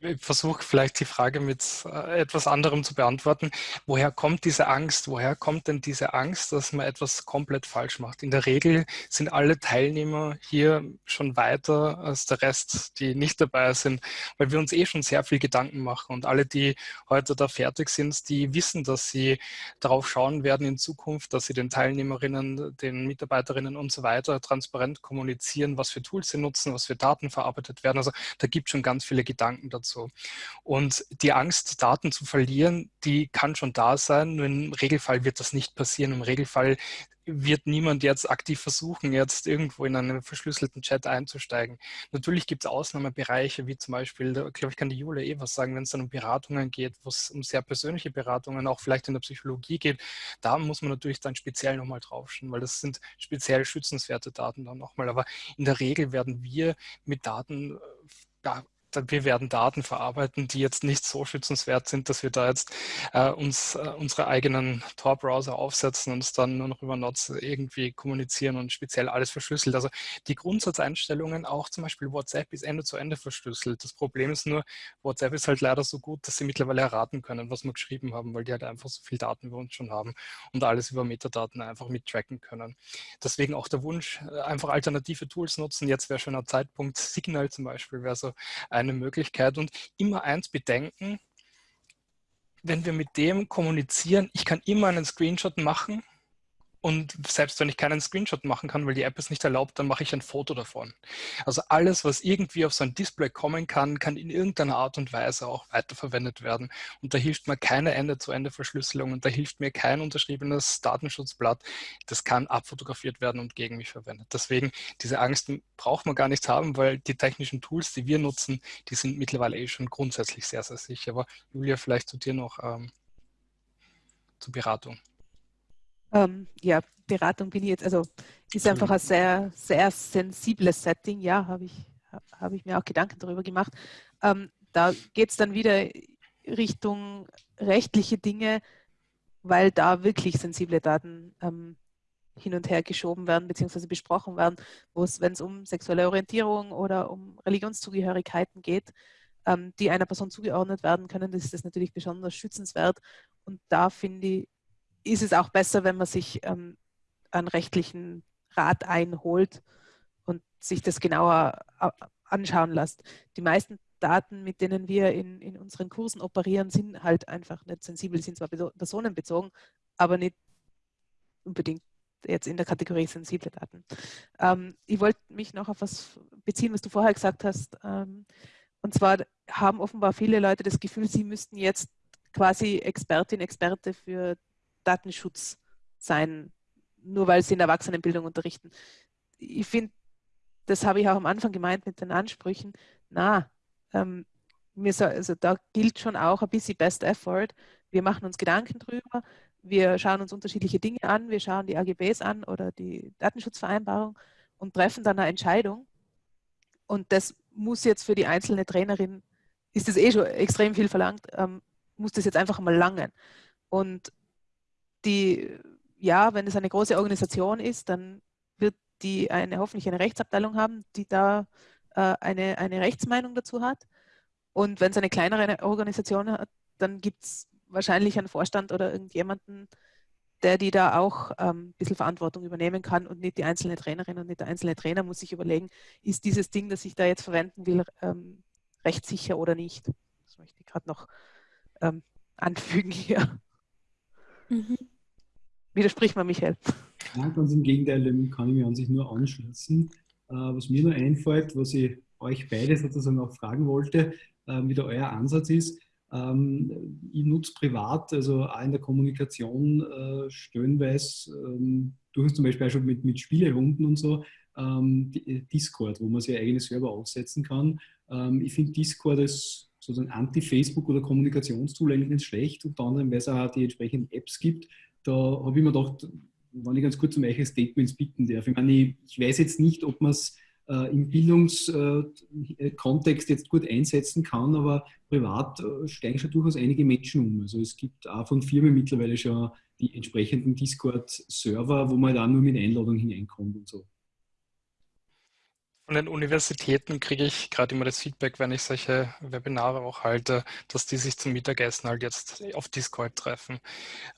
Ich versuche vielleicht die Frage mit äh, etwas anderem zu beantworten. Woher kommt diese Angst? Woher kommt denn diese Angst, dass man etwas komplett falsch macht? In der Regel sind alle Teilnehmer hier schon weiter als der Rest, die nicht dabei sind, weil wir uns eh schon sehr viel Gedanken machen. Und alle, die heute da fertig sind, die wissen, dass sie darauf schauen werden in Zukunft, dass sie den Teilnehmerinnen, den Mitarbeiterinnen und so weiter transparent kommunizieren, was für Tools sie nutzen, was für Daten verarbeitet werden. Also da gibt es schon ganz viele Gedanken dazu so. Und die Angst, Daten zu verlieren, die kann schon da sein, nur im Regelfall wird das nicht passieren. Im Regelfall wird niemand jetzt aktiv versuchen, jetzt irgendwo in einen verschlüsselten Chat einzusteigen. Natürlich gibt es Ausnahmebereiche, wie zum Beispiel, da glaube ich, kann die Julia eh was sagen, wenn es dann um Beratungen geht, wo es um sehr persönliche Beratungen, auch vielleicht in der Psychologie geht, da muss man natürlich dann speziell nochmal draufschauen, weil das sind speziell schützenswerte Daten dann nochmal. Aber in der Regel werden wir mit Daten ja, wir werden Daten verarbeiten, die jetzt nicht so schützenswert sind, dass wir da jetzt äh, uns äh, unsere eigenen Tor-Browser aufsetzen und es dann nur noch über Nots irgendwie kommunizieren und speziell alles verschlüsselt. Also die Grundsatzeinstellungen, auch zum Beispiel WhatsApp ist Ende zu Ende verschlüsselt. Das Problem ist nur, WhatsApp ist halt leider so gut, dass sie mittlerweile erraten können, was wir geschrieben haben, weil die halt einfach so viel Daten über uns schon haben und alles über Metadaten einfach mittracken können. Deswegen auch der Wunsch, äh, einfach alternative Tools nutzen. Jetzt wäre schon ein Zeitpunkt, Signal zum Beispiel wäre so ein eine Möglichkeit. Und immer eins bedenken, wenn wir mit dem kommunizieren, ich kann immer einen Screenshot machen und selbst wenn ich keinen Screenshot machen kann, weil die App es nicht erlaubt, dann mache ich ein Foto davon. Also alles, was irgendwie auf so ein Display kommen kann, kann in irgendeiner Art und Weise auch weiterverwendet werden. Und da hilft mir keine Ende-zu-Ende-Verschlüsselung und da hilft mir kein unterschriebenes Datenschutzblatt. Das kann abfotografiert werden und gegen mich verwendet. Deswegen, diese Angst braucht man gar nicht haben, weil die technischen Tools, die wir nutzen, die sind mittlerweile eh schon grundsätzlich sehr, sehr sicher. Aber Julia, vielleicht zu dir noch ähm, zur Beratung. Ähm, ja, Beratung bin ich jetzt, also ist einfach ein sehr, sehr sensibles Setting, ja, habe ich, hab ich mir auch Gedanken darüber gemacht. Ähm, da geht es dann wieder Richtung rechtliche Dinge, weil da wirklich sensible Daten ähm, hin und her geschoben werden bzw. besprochen werden, wo es, wenn es um sexuelle Orientierung oder um Religionszugehörigkeiten geht, ähm, die einer Person zugeordnet werden können, das ist das natürlich besonders schützenswert. Und da finde ich, ist es auch besser, wenn man sich ähm, einen rechtlichen Rat einholt und sich das genauer äh, anschauen lässt. Die meisten Daten, mit denen wir in, in unseren Kursen operieren, sind halt einfach nicht sensibel, sind zwar personenbezogen, aber nicht unbedingt jetzt in der Kategorie sensible Daten. Ähm, ich wollte mich noch auf was beziehen, was du vorher gesagt hast. Ähm, und zwar haben offenbar viele Leute das Gefühl, sie müssten jetzt quasi Expertin, Experte für Datenschutz sein, nur weil sie in Erwachsenenbildung unterrichten. Ich finde, das habe ich auch am Anfang gemeint mit den Ansprüchen. Na, ähm, soll, also da gilt schon auch ein bisschen Best Effort. Wir machen uns Gedanken drüber, wir schauen uns unterschiedliche Dinge an, wir schauen die AGBs an oder die Datenschutzvereinbarung und treffen dann eine Entscheidung. Und das muss jetzt für die einzelne Trainerin, ist das eh schon extrem viel verlangt, ähm, muss das jetzt einfach mal langen. Und die ja, wenn es eine große Organisation ist, dann wird die eine hoffentlich eine Rechtsabteilung haben, die da äh, eine, eine Rechtsmeinung dazu hat. Und wenn es eine kleinere Organisation hat, dann gibt es wahrscheinlich einen Vorstand oder irgendjemanden, der die da auch ähm, ein bisschen Verantwortung übernehmen kann und nicht die einzelne Trainerin und nicht der einzelne Trainer muss sich überlegen, ist dieses Ding, das ich da jetzt verwenden will, ähm, rechtssicher oder nicht. Das möchte ich gerade noch ähm, anfügen hier. Mhm. Widerspricht man, Michael? Ja, ganz im Gegenteil, dem kann ich mich an sich nur anschließen. Äh, was mir nur einfällt, was ich euch beide sozusagen auch fragen wollte, äh, wie da euer Ansatz ist. Ähm, ich nutze privat, also auch in der Kommunikation äh, stellenweise, ähm, durchaus zum Beispiel auch schon mit, mit Spielerunden und so, ähm, Discord, wo man sich eigene Server aufsetzen kann. Ich finde Discord als sozusagen Anti-Facebook oder Kommunikationstool eigentlich nicht schlecht, unter anderem, weil es auch die entsprechenden Apps gibt. Da habe ich mir gedacht, wenn ich ganz kurz um eure Statements bitten darf. Ich meine, ich, weiß jetzt nicht, ob man es äh, im Bildungskontext jetzt gut einsetzen kann, aber privat äh, steigen schon durchaus einige Menschen um. Also es gibt auch von Firmen mittlerweile schon die entsprechenden Discord-Server, wo man da nur mit Einladung hineinkommt und so. Von den Universitäten kriege ich gerade immer das Feedback, wenn ich solche Webinare auch halte, dass die sich zum Mittagessen halt jetzt auf Discord treffen.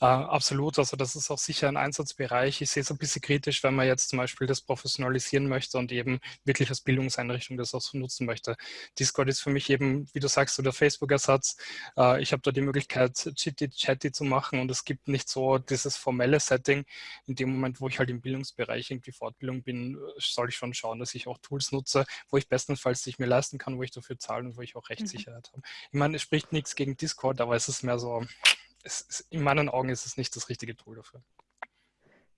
Äh, absolut, also das ist auch sicher ein Einsatzbereich. Ich sehe es ein bisschen kritisch, wenn man jetzt zum Beispiel das professionalisieren möchte und eben wirklich als Bildungseinrichtung das auch so nutzen möchte. Discord ist für mich eben, wie du sagst, so der Facebook-Ersatz. Äh, ich habe da die Möglichkeit, Chitty-Chatty zu machen und es gibt nicht so dieses formelle Setting. In dem Moment, wo ich halt im Bildungsbereich irgendwie Fortbildung bin, soll ich schon schauen, dass ich auch Tools Tools nutze, wo ich bestenfalls sich mir leisten kann, wo ich dafür zahle und wo ich auch mhm. Rechtssicherheit mhm. habe. Ich meine, es spricht nichts gegen Discord, aber es ist mehr so, es, in meinen Augen ist es nicht das richtige Tool dafür.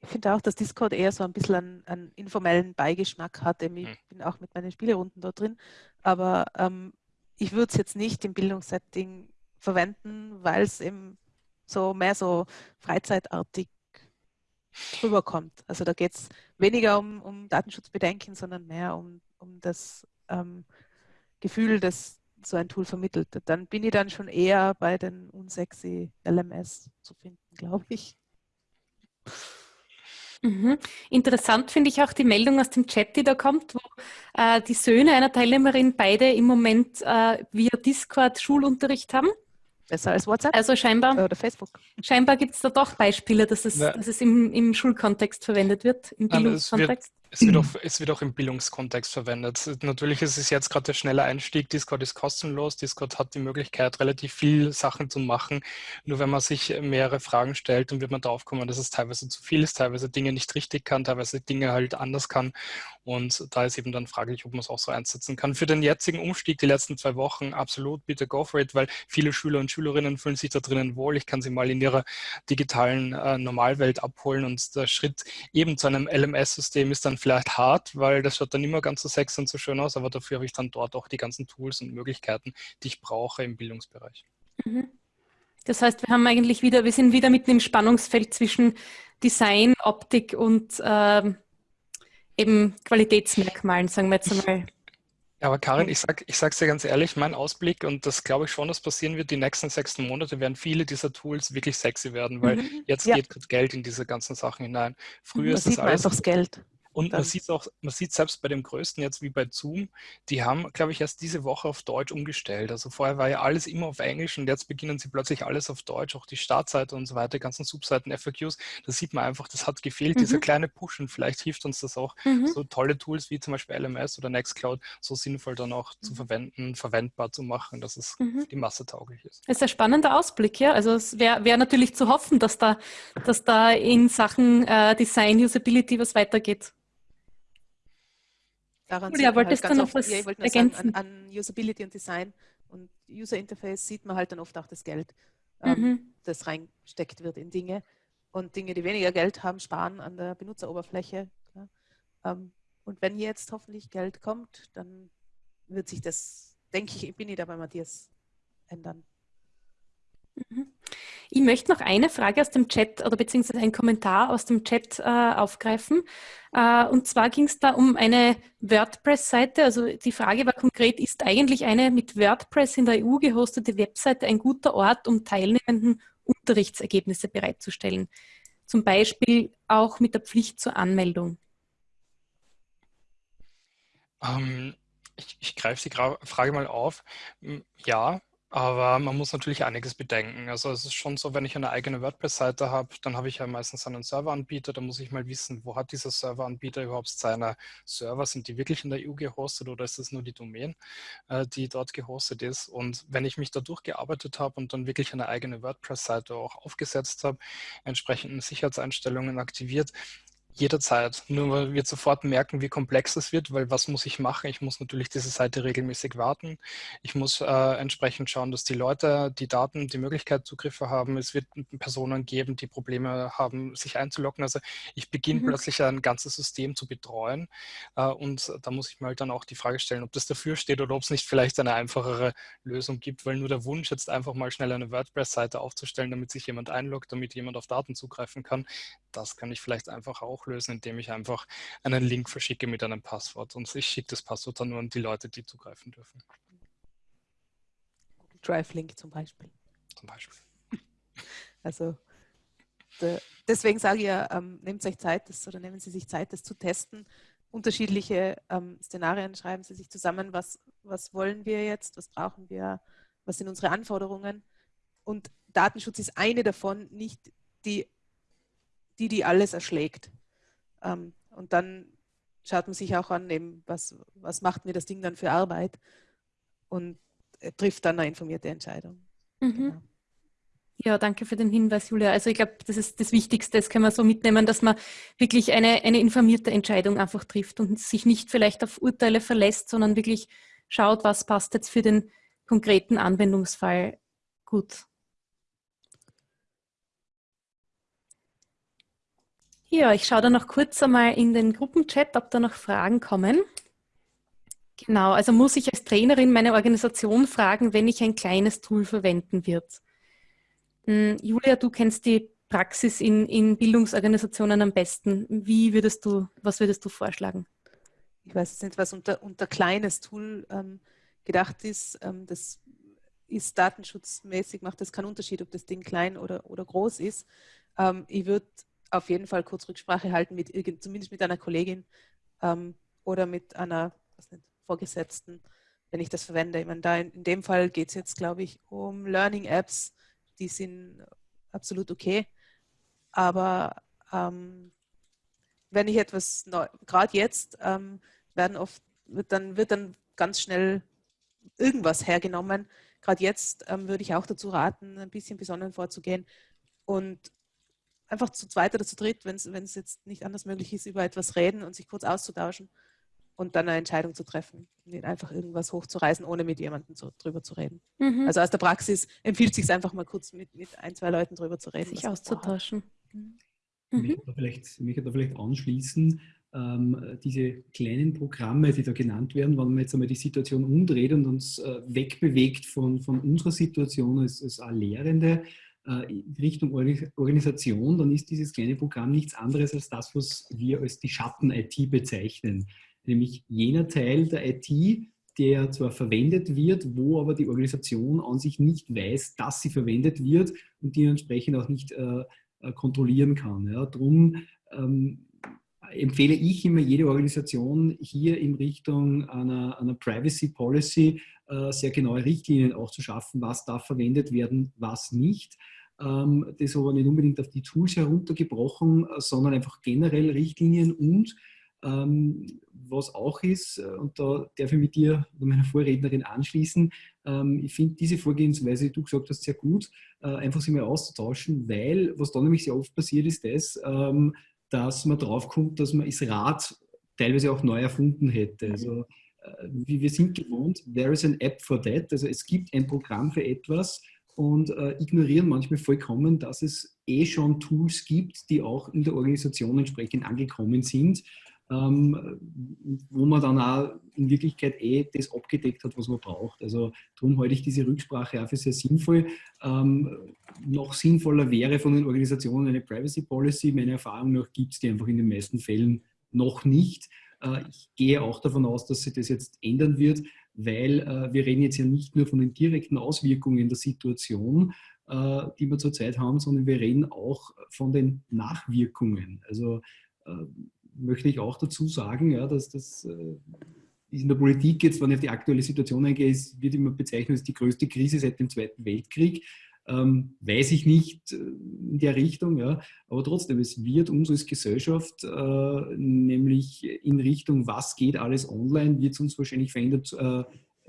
Ich finde auch, dass Discord eher so ein bisschen einen, einen informellen Beigeschmack hat. Ich hm. bin auch mit meinen Spielerunden da drin, aber ähm, ich würde es jetzt nicht im Bildungssetting verwenden, weil es eben so mehr so freizeitartig rüberkommt. Also da geht es weniger um, um Datenschutzbedenken, sondern mehr um, um das ähm, Gefühl, das so ein Tool vermittelt. Dann bin ich dann schon eher bei den unsexy LMS zu finden, glaube ich. Mhm. Interessant finde ich auch die Meldung aus dem Chat, die da kommt, wo äh, die Söhne einer Teilnehmerin beide im Moment äh, via Discord Schulunterricht haben. Besser als WhatsApp? Also scheinbar. Oder Facebook. Scheinbar gibt es da doch Beispiele, dass es, dass es im, im Schulkontext verwendet wird, im Bildungskontext. Es wird, auch, es wird auch im Bildungskontext verwendet. Natürlich ist es jetzt gerade der schnelle Einstieg. Discord ist kostenlos. Discord hat die Möglichkeit, relativ viel Sachen zu machen. Nur wenn man sich mehrere Fragen stellt, dann wird man darauf kommen, dass es teilweise zu viel ist, teilweise Dinge nicht richtig kann, teilweise Dinge halt anders kann. Und da ist eben dann fraglich, ob man es auch so einsetzen kann. Für den jetzigen Umstieg, die letzten zwei Wochen, absolut, bitte go for it, weil viele Schüler und Schülerinnen fühlen sich da drinnen wohl. Ich kann sie mal in ihrer digitalen äh, Normalwelt abholen und der Schritt eben zu einem LMS-System ist dann vielleicht hart, weil das schaut dann immer ganz so sexy und so schön aus, aber dafür habe ich dann dort auch die ganzen Tools und Möglichkeiten, die ich brauche im Bildungsbereich. Mhm. Das heißt, wir haben eigentlich wieder, wir sind wieder mitten im Spannungsfeld zwischen Design, Optik und ähm, eben Qualitätsmerkmalen, sagen wir jetzt einmal. Ja, aber Karin, ich sage ich sag's dir ganz ehrlich, mein Ausblick, und das glaube ich schon, dass passieren wird, die nächsten sechs Monate werden viele dieser Tools wirklich sexy werden, weil mhm. jetzt ja. geht Geld in diese ganzen Sachen hinein. Früher das ist das alles. Einfach das Geld. Und man sieht auch, man sieht selbst bei dem größten jetzt wie bei Zoom, die haben, glaube ich, erst diese Woche auf Deutsch umgestellt. Also vorher war ja alles immer auf Englisch und jetzt beginnen sie plötzlich alles auf Deutsch, auch die Startseite und so weiter, die ganzen Subseiten, FAQs. Da sieht man einfach, das hat gefehlt, mhm. dieser kleine Push und vielleicht hilft uns das auch, mhm. so tolle Tools wie zum Beispiel LMS oder Nextcloud so sinnvoll dann auch mhm. zu verwenden, verwendbar zu machen, dass es mhm. die Masse tauglich ist. Das ist ein spannender Ausblick, ja. Also es wäre wär natürlich zu hoffen, dass da, dass da in Sachen äh, Design, Usability was weitergeht. Daran Julia, wolltest halt du noch oft, was ja, ich wollte ergänzen? An, an, Usability und Design und User Interface sieht man halt dann oft auch das Geld, ähm, mhm. das reingesteckt wird in Dinge. Und Dinge, die weniger Geld haben, sparen an der Benutzeroberfläche. Ähm, und wenn jetzt hoffentlich Geld kommt, dann wird sich das, denke ich, bin ich da bei Matthias, ändern. Mhm. Ich möchte noch eine Frage aus dem Chat oder beziehungsweise einen Kommentar aus dem Chat äh, aufgreifen. Äh, und zwar ging es da um eine WordPress-Seite. Also die Frage war konkret, ist eigentlich eine mit WordPress in der EU gehostete Webseite ein guter Ort, um teilnehmenden Unterrichtsergebnisse bereitzustellen? Zum Beispiel auch mit der Pflicht zur Anmeldung. Ähm, ich, ich greife die Frage mal auf. Ja, aber man muss natürlich einiges bedenken. Also es ist schon so, wenn ich eine eigene WordPress-Seite habe, dann habe ich ja meistens einen Serveranbieter. Da muss ich mal wissen, wo hat dieser Serveranbieter überhaupt seine Server? Sind die wirklich in der EU gehostet oder ist es nur die Domain, äh, die dort gehostet ist? Und wenn ich mich da durchgearbeitet habe und dann wirklich eine eigene WordPress-Seite auch aufgesetzt habe, entsprechenden Sicherheitseinstellungen aktiviert, Jederzeit. Nur weil wir sofort merken, wie komplex es wird, weil was muss ich machen? Ich muss natürlich diese Seite regelmäßig warten. Ich muss äh, entsprechend schauen, dass die Leute die Daten, die Möglichkeit Zugriffe haben. Es wird Personen geben, die Probleme haben, sich einzuloggen. Also ich beginne mhm. plötzlich ein ganzes System zu betreuen äh, und da muss ich mal dann auch die Frage stellen, ob das dafür steht oder ob es nicht vielleicht eine einfachere Lösung gibt, weil nur der Wunsch jetzt einfach mal schnell eine WordPress-Seite aufzustellen, damit sich jemand einloggt, damit jemand auf Daten zugreifen kann, das kann ich vielleicht einfach auch lösen, indem ich einfach einen Link verschicke mit einem Passwort und ich schicke das Passwort dann nur an die Leute, die zugreifen dürfen. Drive-Link zum Beispiel. Zum Beispiel. Also de, deswegen sage ich ja, ähm, nehmt euch Zeit, das, oder nehmen Sie sich Zeit, das zu testen. Unterschiedliche ähm, Szenarien schreiben Sie sich zusammen, was, was wollen wir jetzt, was brauchen wir, was sind unsere Anforderungen. Und Datenschutz ist eine davon, nicht die die, die alles erschlägt. Ähm, und dann schaut man sich auch an, eben, was, was macht mir das Ding dann für Arbeit und äh, trifft dann eine informierte Entscheidung. Mhm. Genau. Ja, danke für den Hinweis, Julia. Also ich glaube, das ist das Wichtigste, das können wir so mitnehmen, dass man wirklich eine, eine informierte Entscheidung einfach trifft und sich nicht vielleicht auf Urteile verlässt, sondern wirklich schaut, was passt jetzt für den konkreten Anwendungsfall gut. Ja, ich schaue da noch kurz einmal in den Gruppenchat, ob da noch Fragen kommen. Genau, also muss ich als Trainerin meine Organisation fragen, wenn ich ein kleines Tool verwenden wird. Hm, Julia, du kennst die Praxis in, in Bildungsorganisationen am besten. Wie würdest du, was würdest du vorschlagen? Ich weiß nicht, was unter, unter kleines Tool ähm, gedacht ist. Ähm, das ist datenschutzmäßig, macht das keinen Unterschied, ob das Ding klein oder, oder groß ist. Ähm, ich würde auf jeden Fall kurz Rücksprache halten, mit zumindest mit einer Kollegin ähm, oder mit einer nicht, Vorgesetzten, wenn ich das verwende. Ich meine, da in, in dem Fall geht es jetzt, glaube ich, um Learning Apps, die sind absolut okay. Aber ähm, wenn ich etwas, gerade jetzt, ähm, werden oft, wird dann, wird dann ganz schnell irgendwas hergenommen. Gerade jetzt ähm, würde ich auch dazu raten, ein bisschen besonnen vorzugehen und einfach zu zweit oder zu dritt, wenn es jetzt nicht anders möglich ist, über etwas reden und sich kurz auszutauschen und dann eine Entscheidung zu treffen. Nicht einfach irgendwas hochzureißen, ohne mit jemandem zu, drüber zu reden. Mhm. Also aus der Praxis empfiehlt es sich einfach mal kurz mit, mit ein, zwei Leuten drüber zu reden. Sich auszutauschen. Mhm. Ich möchte da vielleicht, möchte da vielleicht anschließen, ähm, diese kleinen Programme, die da genannt werden, wenn man jetzt einmal die Situation umdreht und uns äh, wegbewegt von, von unserer Situation als, als Lehrende, Richtung Organisation, dann ist dieses kleine Programm nichts anderes als das, was wir als die Schatten-IT bezeichnen. Nämlich jener Teil der IT, der zwar verwendet wird, wo aber die Organisation an sich nicht weiß, dass sie verwendet wird und die entsprechend auch nicht äh, äh kontrollieren kann. Ja. Drum ähm, empfehle ich immer jede Organisation hier in Richtung einer, einer Privacy Policy äh, sehr genaue Richtlinien auch zu schaffen, was darf verwendet werden, was nicht. Ähm, das aber nicht unbedingt auf die Tools heruntergebrochen, sondern einfach generell Richtlinien und ähm, was auch ist, äh, und da darf ich mit dir oder meiner Vorrednerin anschließen, ähm, ich finde diese Vorgehensweise, die du gesagt hast, sehr gut, äh, einfach sich mal auszutauschen, weil was da nämlich sehr oft passiert ist, das, dass man draufkommt, dass man das Rad teilweise auch neu erfunden hätte. Also äh, wie wir sind gewohnt, there is an app for that, also es gibt ein Programm für etwas und äh, ignorieren manchmal vollkommen, dass es eh schon Tools gibt, die auch in der Organisation entsprechend angekommen sind, ähm, wo man dann auch in Wirklichkeit eh das abgedeckt hat, was man braucht. Also darum halte ich diese Rücksprache auch für sehr sinnvoll. Ähm, noch sinnvoller wäre von den Organisationen eine Privacy Policy. Meiner Erfahrung nach gibt es die einfach in den meisten Fällen noch nicht. Äh, ich gehe auch davon aus, dass sich das jetzt ändern wird. weil äh, wir reden jetzt ja nicht nur von den direkten Auswirkungen der Situation, äh, die wir zurzeit haben, sondern wir reden auch von den Nachwirkungen. Also möchte ich auch dazu sagen, ja, dass das in der Politik jetzt, wenn ich auf die aktuelle Situation eingehe, wird immer bezeichnet als die größte Krise seit dem Zweiten Weltkrieg. Ähm, weiß ich nicht äh, in der Richtung, ja. aber trotzdem, es wird uns als Gesellschaft, äh, nämlich in Richtung, was geht alles online, wird es uns wahrscheinlich verändert äh,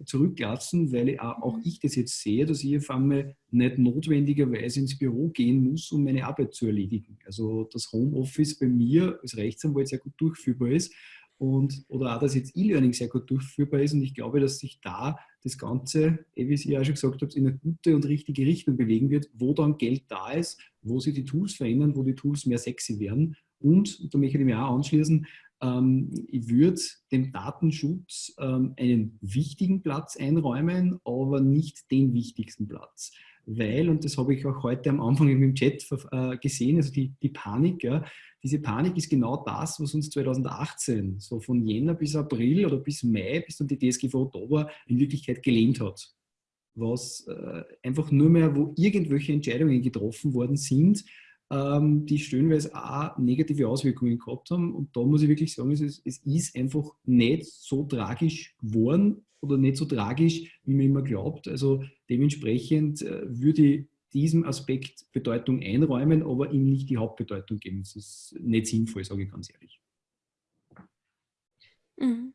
zurücklassen, weil auch ich das jetzt sehe, dass ich auf einmal nicht notwendigerweise ins Büro gehen muss, um meine Arbeit zu erledigen. Also das Homeoffice bei mir als Rechtsanwalt sehr gut durchführbar ist und, oder auch, dass jetzt E-Learning sehr gut durchführbar ist und ich glaube, dass sich da das Ganze, eh, wie Sie ja schon gesagt haben, in eine gute und richtige Richtung bewegen wird, wo dann Geld da ist, wo sich die Tools verändern, wo die Tools mehr sexy werden und, da möchte ich mich auch anschließen, ähm, ich würde dem Datenschutz ähm, einen wichtigen Platz einräumen, aber nicht den wichtigsten Platz. Weil, und das habe ich auch heute am Anfang im Chat äh, gesehen, also die, die Panik, ja, diese Panik ist genau das, was uns 2018, so von Jänner bis April oder bis Mai, bis dann die DSGVO war, in Wirklichkeit gelähmt hat. Was äh, einfach nur mehr, wo irgendwelche Entscheidungen getroffen worden sind, ähm, die stellenweise auch negative Auswirkungen gehabt haben. Und da muss ich wirklich sagen, es ist, es ist einfach nicht so tragisch geworden oder nicht so tragisch, wie man immer glaubt. Also dementsprechend äh, würde ich diesem Aspekt Bedeutung einräumen, aber ihm nicht die Hauptbedeutung geben. Das ist nicht sinnvoll, sage ich ganz ehrlich. Mhm.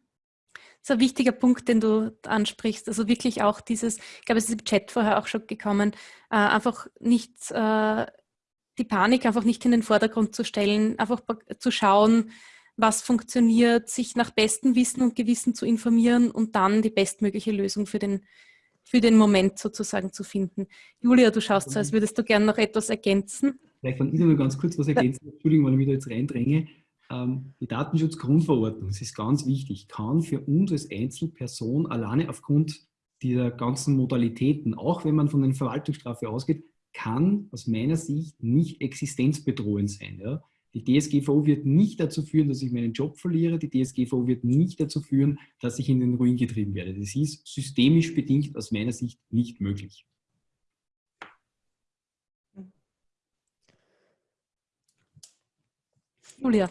Das ist ein wichtiger Punkt, den du ansprichst. Also wirklich auch dieses, ich glaube, es ist im Chat vorher auch schon gekommen, äh, einfach nicht äh, die Panik einfach nicht in den Vordergrund zu stellen, einfach zu schauen, was funktioniert, sich nach bestem Wissen und Gewissen zu informieren und dann die bestmögliche Lösung für den, für den Moment sozusagen zu finden. Julia, du schaust so, als würdest du gerne noch etwas ergänzen. Vielleicht kann ich noch ganz kurz was ergänzen. Entschuldigung, wenn ich mich da jetzt reindränge. Ähm, die Datenschutzgrundverordnung, das ist ganz wichtig, kann für uns als Einzelperson alleine aufgrund dieser ganzen Modalitäten, auch wenn man von einer Verwaltungsstrafe ausgeht, kann aus meiner Sicht nicht existenzbedrohend sein. Ja? Die DSGVO wird nicht dazu führen, dass ich meinen Job verliere. Die DSGVO wird nicht dazu führen, dass ich in den Ruin getrieben werde. Das ist systemisch bedingt aus meiner Sicht nicht möglich. Julia.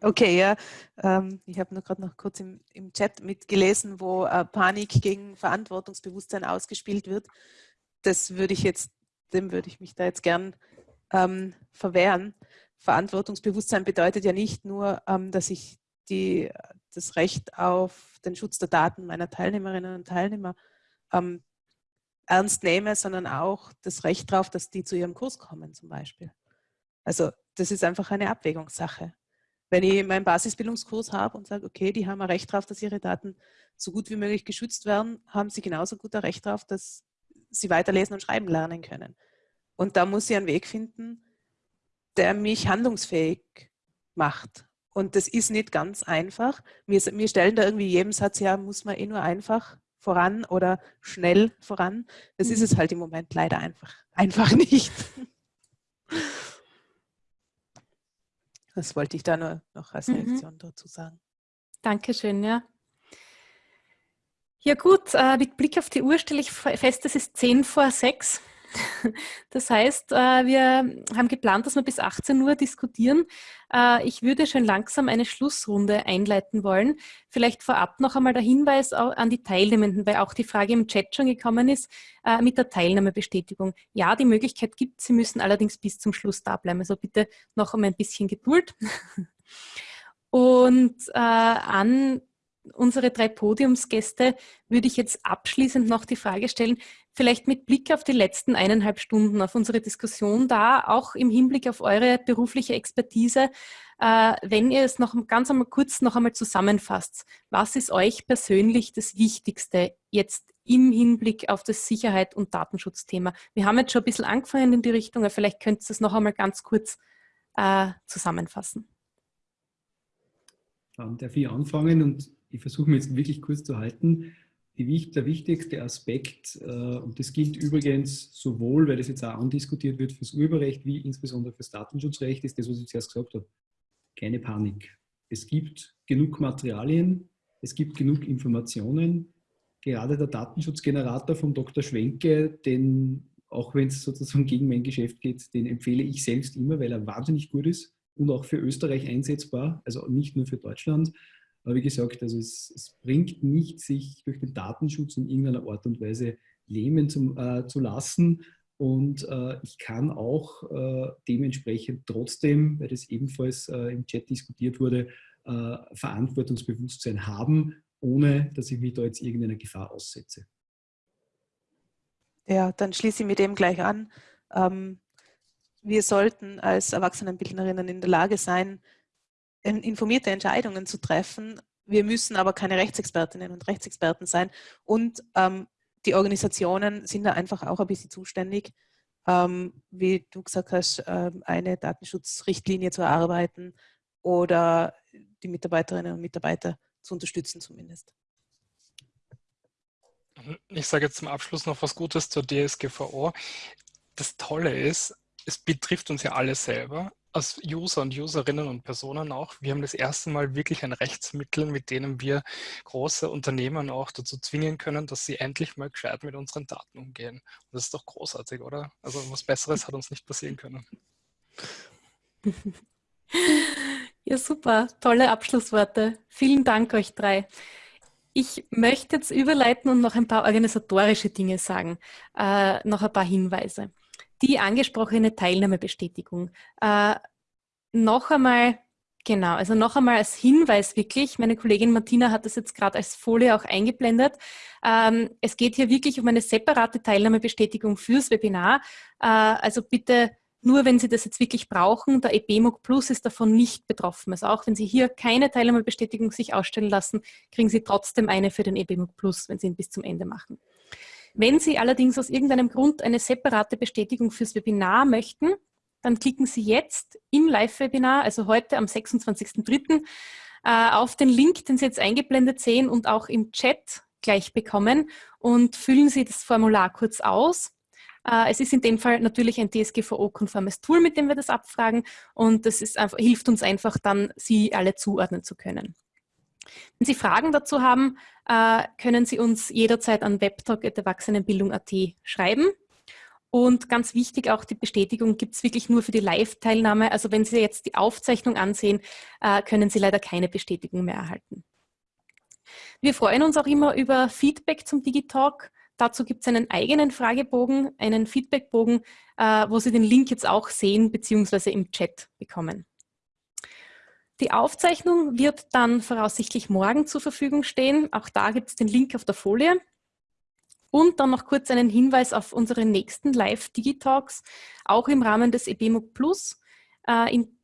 Okay, ja. Ähm, ich habe nur gerade noch kurz im, im, Chat mitgelesen, wo äh, Panik gegen Verantwortungsbewusstsein ausgespielt wird. Das würde ich jetzt dem würde ich mich da jetzt gern ähm, verwehren. Verantwortungsbewusstsein bedeutet ja nicht nur, ähm, dass ich die, das Recht auf den Schutz der Daten meiner Teilnehmerinnen und Teilnehmer ähm, ernst nehme, sondern auch das Recht darauf, dass die zu ihrem Kurs kommen zum Beispiel. Also das ist einfach eine Abwägungssache. Wenn ich meinen Basisbildungskurs habe und sage, okay, die haben ein Recht darauf, dass ihre Daten so gut wie möglich geschützt werden, haben sie genauso gut ein Recht darauf, dass sie weiterlesen und schreiben lernen können. Und da muss ich einen Weg finden, der mich handlungsfähig macht. Und das ist nicht ganz einfach. Wir, wir stellen da irgendwie jedem Satz, ja, muss man eh nur einfach voran oder schnell voran. Das mhm. ist es halt im Moment leider einfach, einfach nicht. Das wollte ich da nur noch als mhm. Reaktion mhm. dazu sagen. Dankeschön, ja. Ja gut, äh, mit Blick auf die Uhr stelle ich fest, es ist 10 vor 6. Das heißt, äh, wir haben geplant, dass wir bis 18 Uhr diskutieren. Äh, ich würde schon langsam eine Schlussrunde einleiten wollen. Vielleicht vorab noch einmal der Hinweis an die Teilnehmenden, weil auch die Frage im Chat schon gekommen ist, mit der Teilnahmebestätigung. Ja, die Möglichkeit gibt Sie müssen allerdings bis zum Schluss da bleiben. Also bitte noch um ein bisschen Geduld. Und an unsere drei Podiumsgäste würde ich jetzt abschließend noch die Frage stellen, vielleicht mit Blick auf die letzten eineinhalb Stunden, auf unsere Diskussion da, auch im Hinblick auf eure berufliche Expertise, äh, wenn ihr es noch ganz einmal kurz noch einmal zusammenfasst, was ist euch persönlich das Wichtigste jetzt im Hinblick auf das Sicherheit- und Datenschutzthema? Wir haben jetzt schon ein bisschen angefangen in die Richtung, aber vielleicht könnt ihr es noch einmal ganz kurz äh, zusammenfassen. Dann darf ich anfangen und ich versuche mich jetzt wirklich kurz zu halten. Die, der wichtigste Aspekt, äh, und das gilt übrigens sowohl, weil das jetzt auch andiskutiert wird, fürs Urheberrecht wie insbesondere fürs Datenschutzrecht, ist das, was ich zuerst gesagt habe. Keine Panik. Es gibt genug Materialien, es gibt genug Informationen, gerade der Datenschutzgenerator von Dr. Schwenke, den, auch wenn es sozusagen gegen mein Geschäft geht, den empfehle ich selbst immer, weil er wahnsinnig gut ist und auch für Österreich einsetzbar, also nicht nur für Deutschland. Aber wie gesagt, also es, es bringt nicht, sich durch den Datenschutz in irgendeiner Art und Weise lähmen zu, äh, zu lassen. Und äh, ich kann auch äh, dementsprechend trotzdem, weil das ebenfalls äh, im Chat diskutiert wurde, äh, Verantwortungsbewusstsein haben, ohne dass ich mich da jetzt irgendeiner Gefahr aussetze. Ja, dann schließe ich mit dem gleich an. Ähm, wir sollten als Erwachsenenbildnerinnen in der Lage sein, informierte Entscheidungen zu treffen. Wir müssen aber keine Rechtsexpertinnen und Rechtsexperten sein. Und ähm, die Organisationen sind da einfach auch ein bisschen zuständig, ähm, wie du gesagt hast, ähm, eine Datenschutzrichtlinie zu erarbeiten oder die Mitarbeiterinnen und Mitarbeiter zu unterstützen zumindest. Ich sage jetzt zum Abschluss noch was Gutes zur DSGVO. Das Tolle ist, es betrifft uns ja alle selber als User und Userinnen und Personen auch, wir haben das erste Mal wirklich ein Rechtsmittel, mit dem wir große Unternehmen auch dazu zwingen können, dass sie endlich mal gescheit mit unseren Daten umgehen. Und das ist doch großartig, oder? Also was Besseres hat uns nicht passieren können. Ja, super. Tolle Abschlussworte. Vielen Dank euch drei. Ich möchte jetzt überleiten und noch ein paar organisatorische Dinge sagen, äh, noch ein paar Hinweise die angesprochene Teilnahmebestätigung. Äh, noch einmal, genau, also noch einmal als Hinweis wirklich, meine Kollegin Martina hat das jetzt gerade als Folie auch eingeblendet. Ähm, es geht hier wirklich um eine separate Teilnahmebestätigung fürs Webinar. Äh, also bitte nur wenn Sie das jetzt wirklich brauchen, der EBMOG Plus ist davon nicht betroffen. Also auch wenn Sie hier keine Teilnahmebestätigung sich ausstellen lassen, kriegen Sie trotzdem eine für den EBMOG Plus, wenn Sie ihn bis zum Ende machen. Wenn Sie allerdings aus irgendeinem Grund eine separate Bestätigung fürs Webinar möchten, dann klicken Sie jetzt im Live-Webinar, also heute am 26.03., äh, auf den Link, den Sie jetzt eingeblendet sehen und auch im Chat gleich bekommen und füllen Sie das Formular kurz aus. Äh, es ist in dem Fall natürlich ein DSGVO-konformes Tool, mit dem wir das abfragen und das ist hilft uns einfach dann, Sie alle zuordnen zu können. Wenn Sie Fragen dazu haben, äh, können Sie uns jederzeit an webtalk.erwachsenenbildung.at schreiben. Und ganz wichtig auch die Bestätigung gibt es wirklich nur für die Live-Teilnahme. Also wenn Sie jetzt die Aufzeichnung ansehen, äh, können Sie leider keine Bestätigung mehr erhalten. Wir freuen uns auch immer über Feedback zum Digitalk. Dazu gibt es einen eigenen Fragebogen, einen Feedbackbogen, äh, wo Sie den Link jetzt auch sehen bzw. im Chat bekommen. Die Aufzeichnung wird dann voraussichtlich morgen zur Verfügung stehen. Auch da gibt es den Link auf der Folie. Und dann noch kurz einen Hinweis auf unsere nächsten Live-Digitalks, auch im Rahmen des EBMUG Plus. Äh, in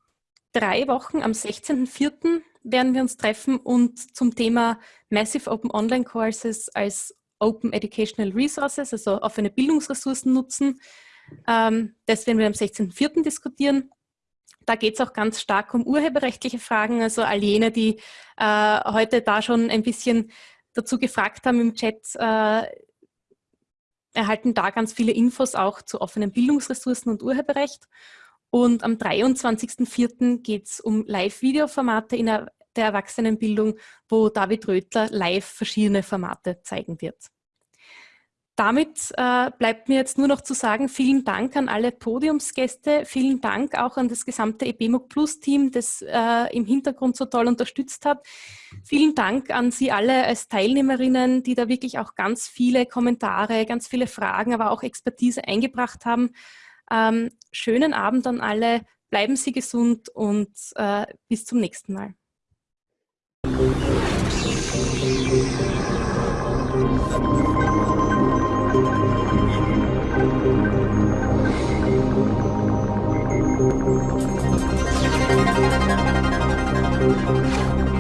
drei Wochen, am 16.04. werden wir uns treffen und zum Thema Massive Open Online Courses als Open Educational Resources, also offene Bildungsressourcen nutzen. Ähm, das werden wir am 16.04. diskutieren. Da geht es auch ganz stark um urheberrechtliche Fragen. Also all jene, die äh, heute da schon ein bisschen dazu gefragt haben im Chat, äh, erhalten da ganz viele Infos auch zu offenen Bildungsressourcen und Urheberrecht. Und am 23.04. geht es um Live-Video-Formate in der, Erwachsenenbildung, wo David Rötler live verschiedene Formate zeigen wird. Damit äh, bleibt mir jetzt nur noch zu sagen, vielen Dank an alle Podiumsgäste, vielen Dank auch an das gesamte EBMOG Plus Team, das äh, im Hintergrund so toll unterstützt hat. Vielen Dank an Sie alle als Teilnehmerinnen, die da wirklich auch ganz viele Kommentare, ganz viele Fragen, aber auch Expertise eingebracht haben. Ähm, schönen Abend an alle, bleiben Sie gesund und äh, bis zum nächsten Mal. We'll be right back.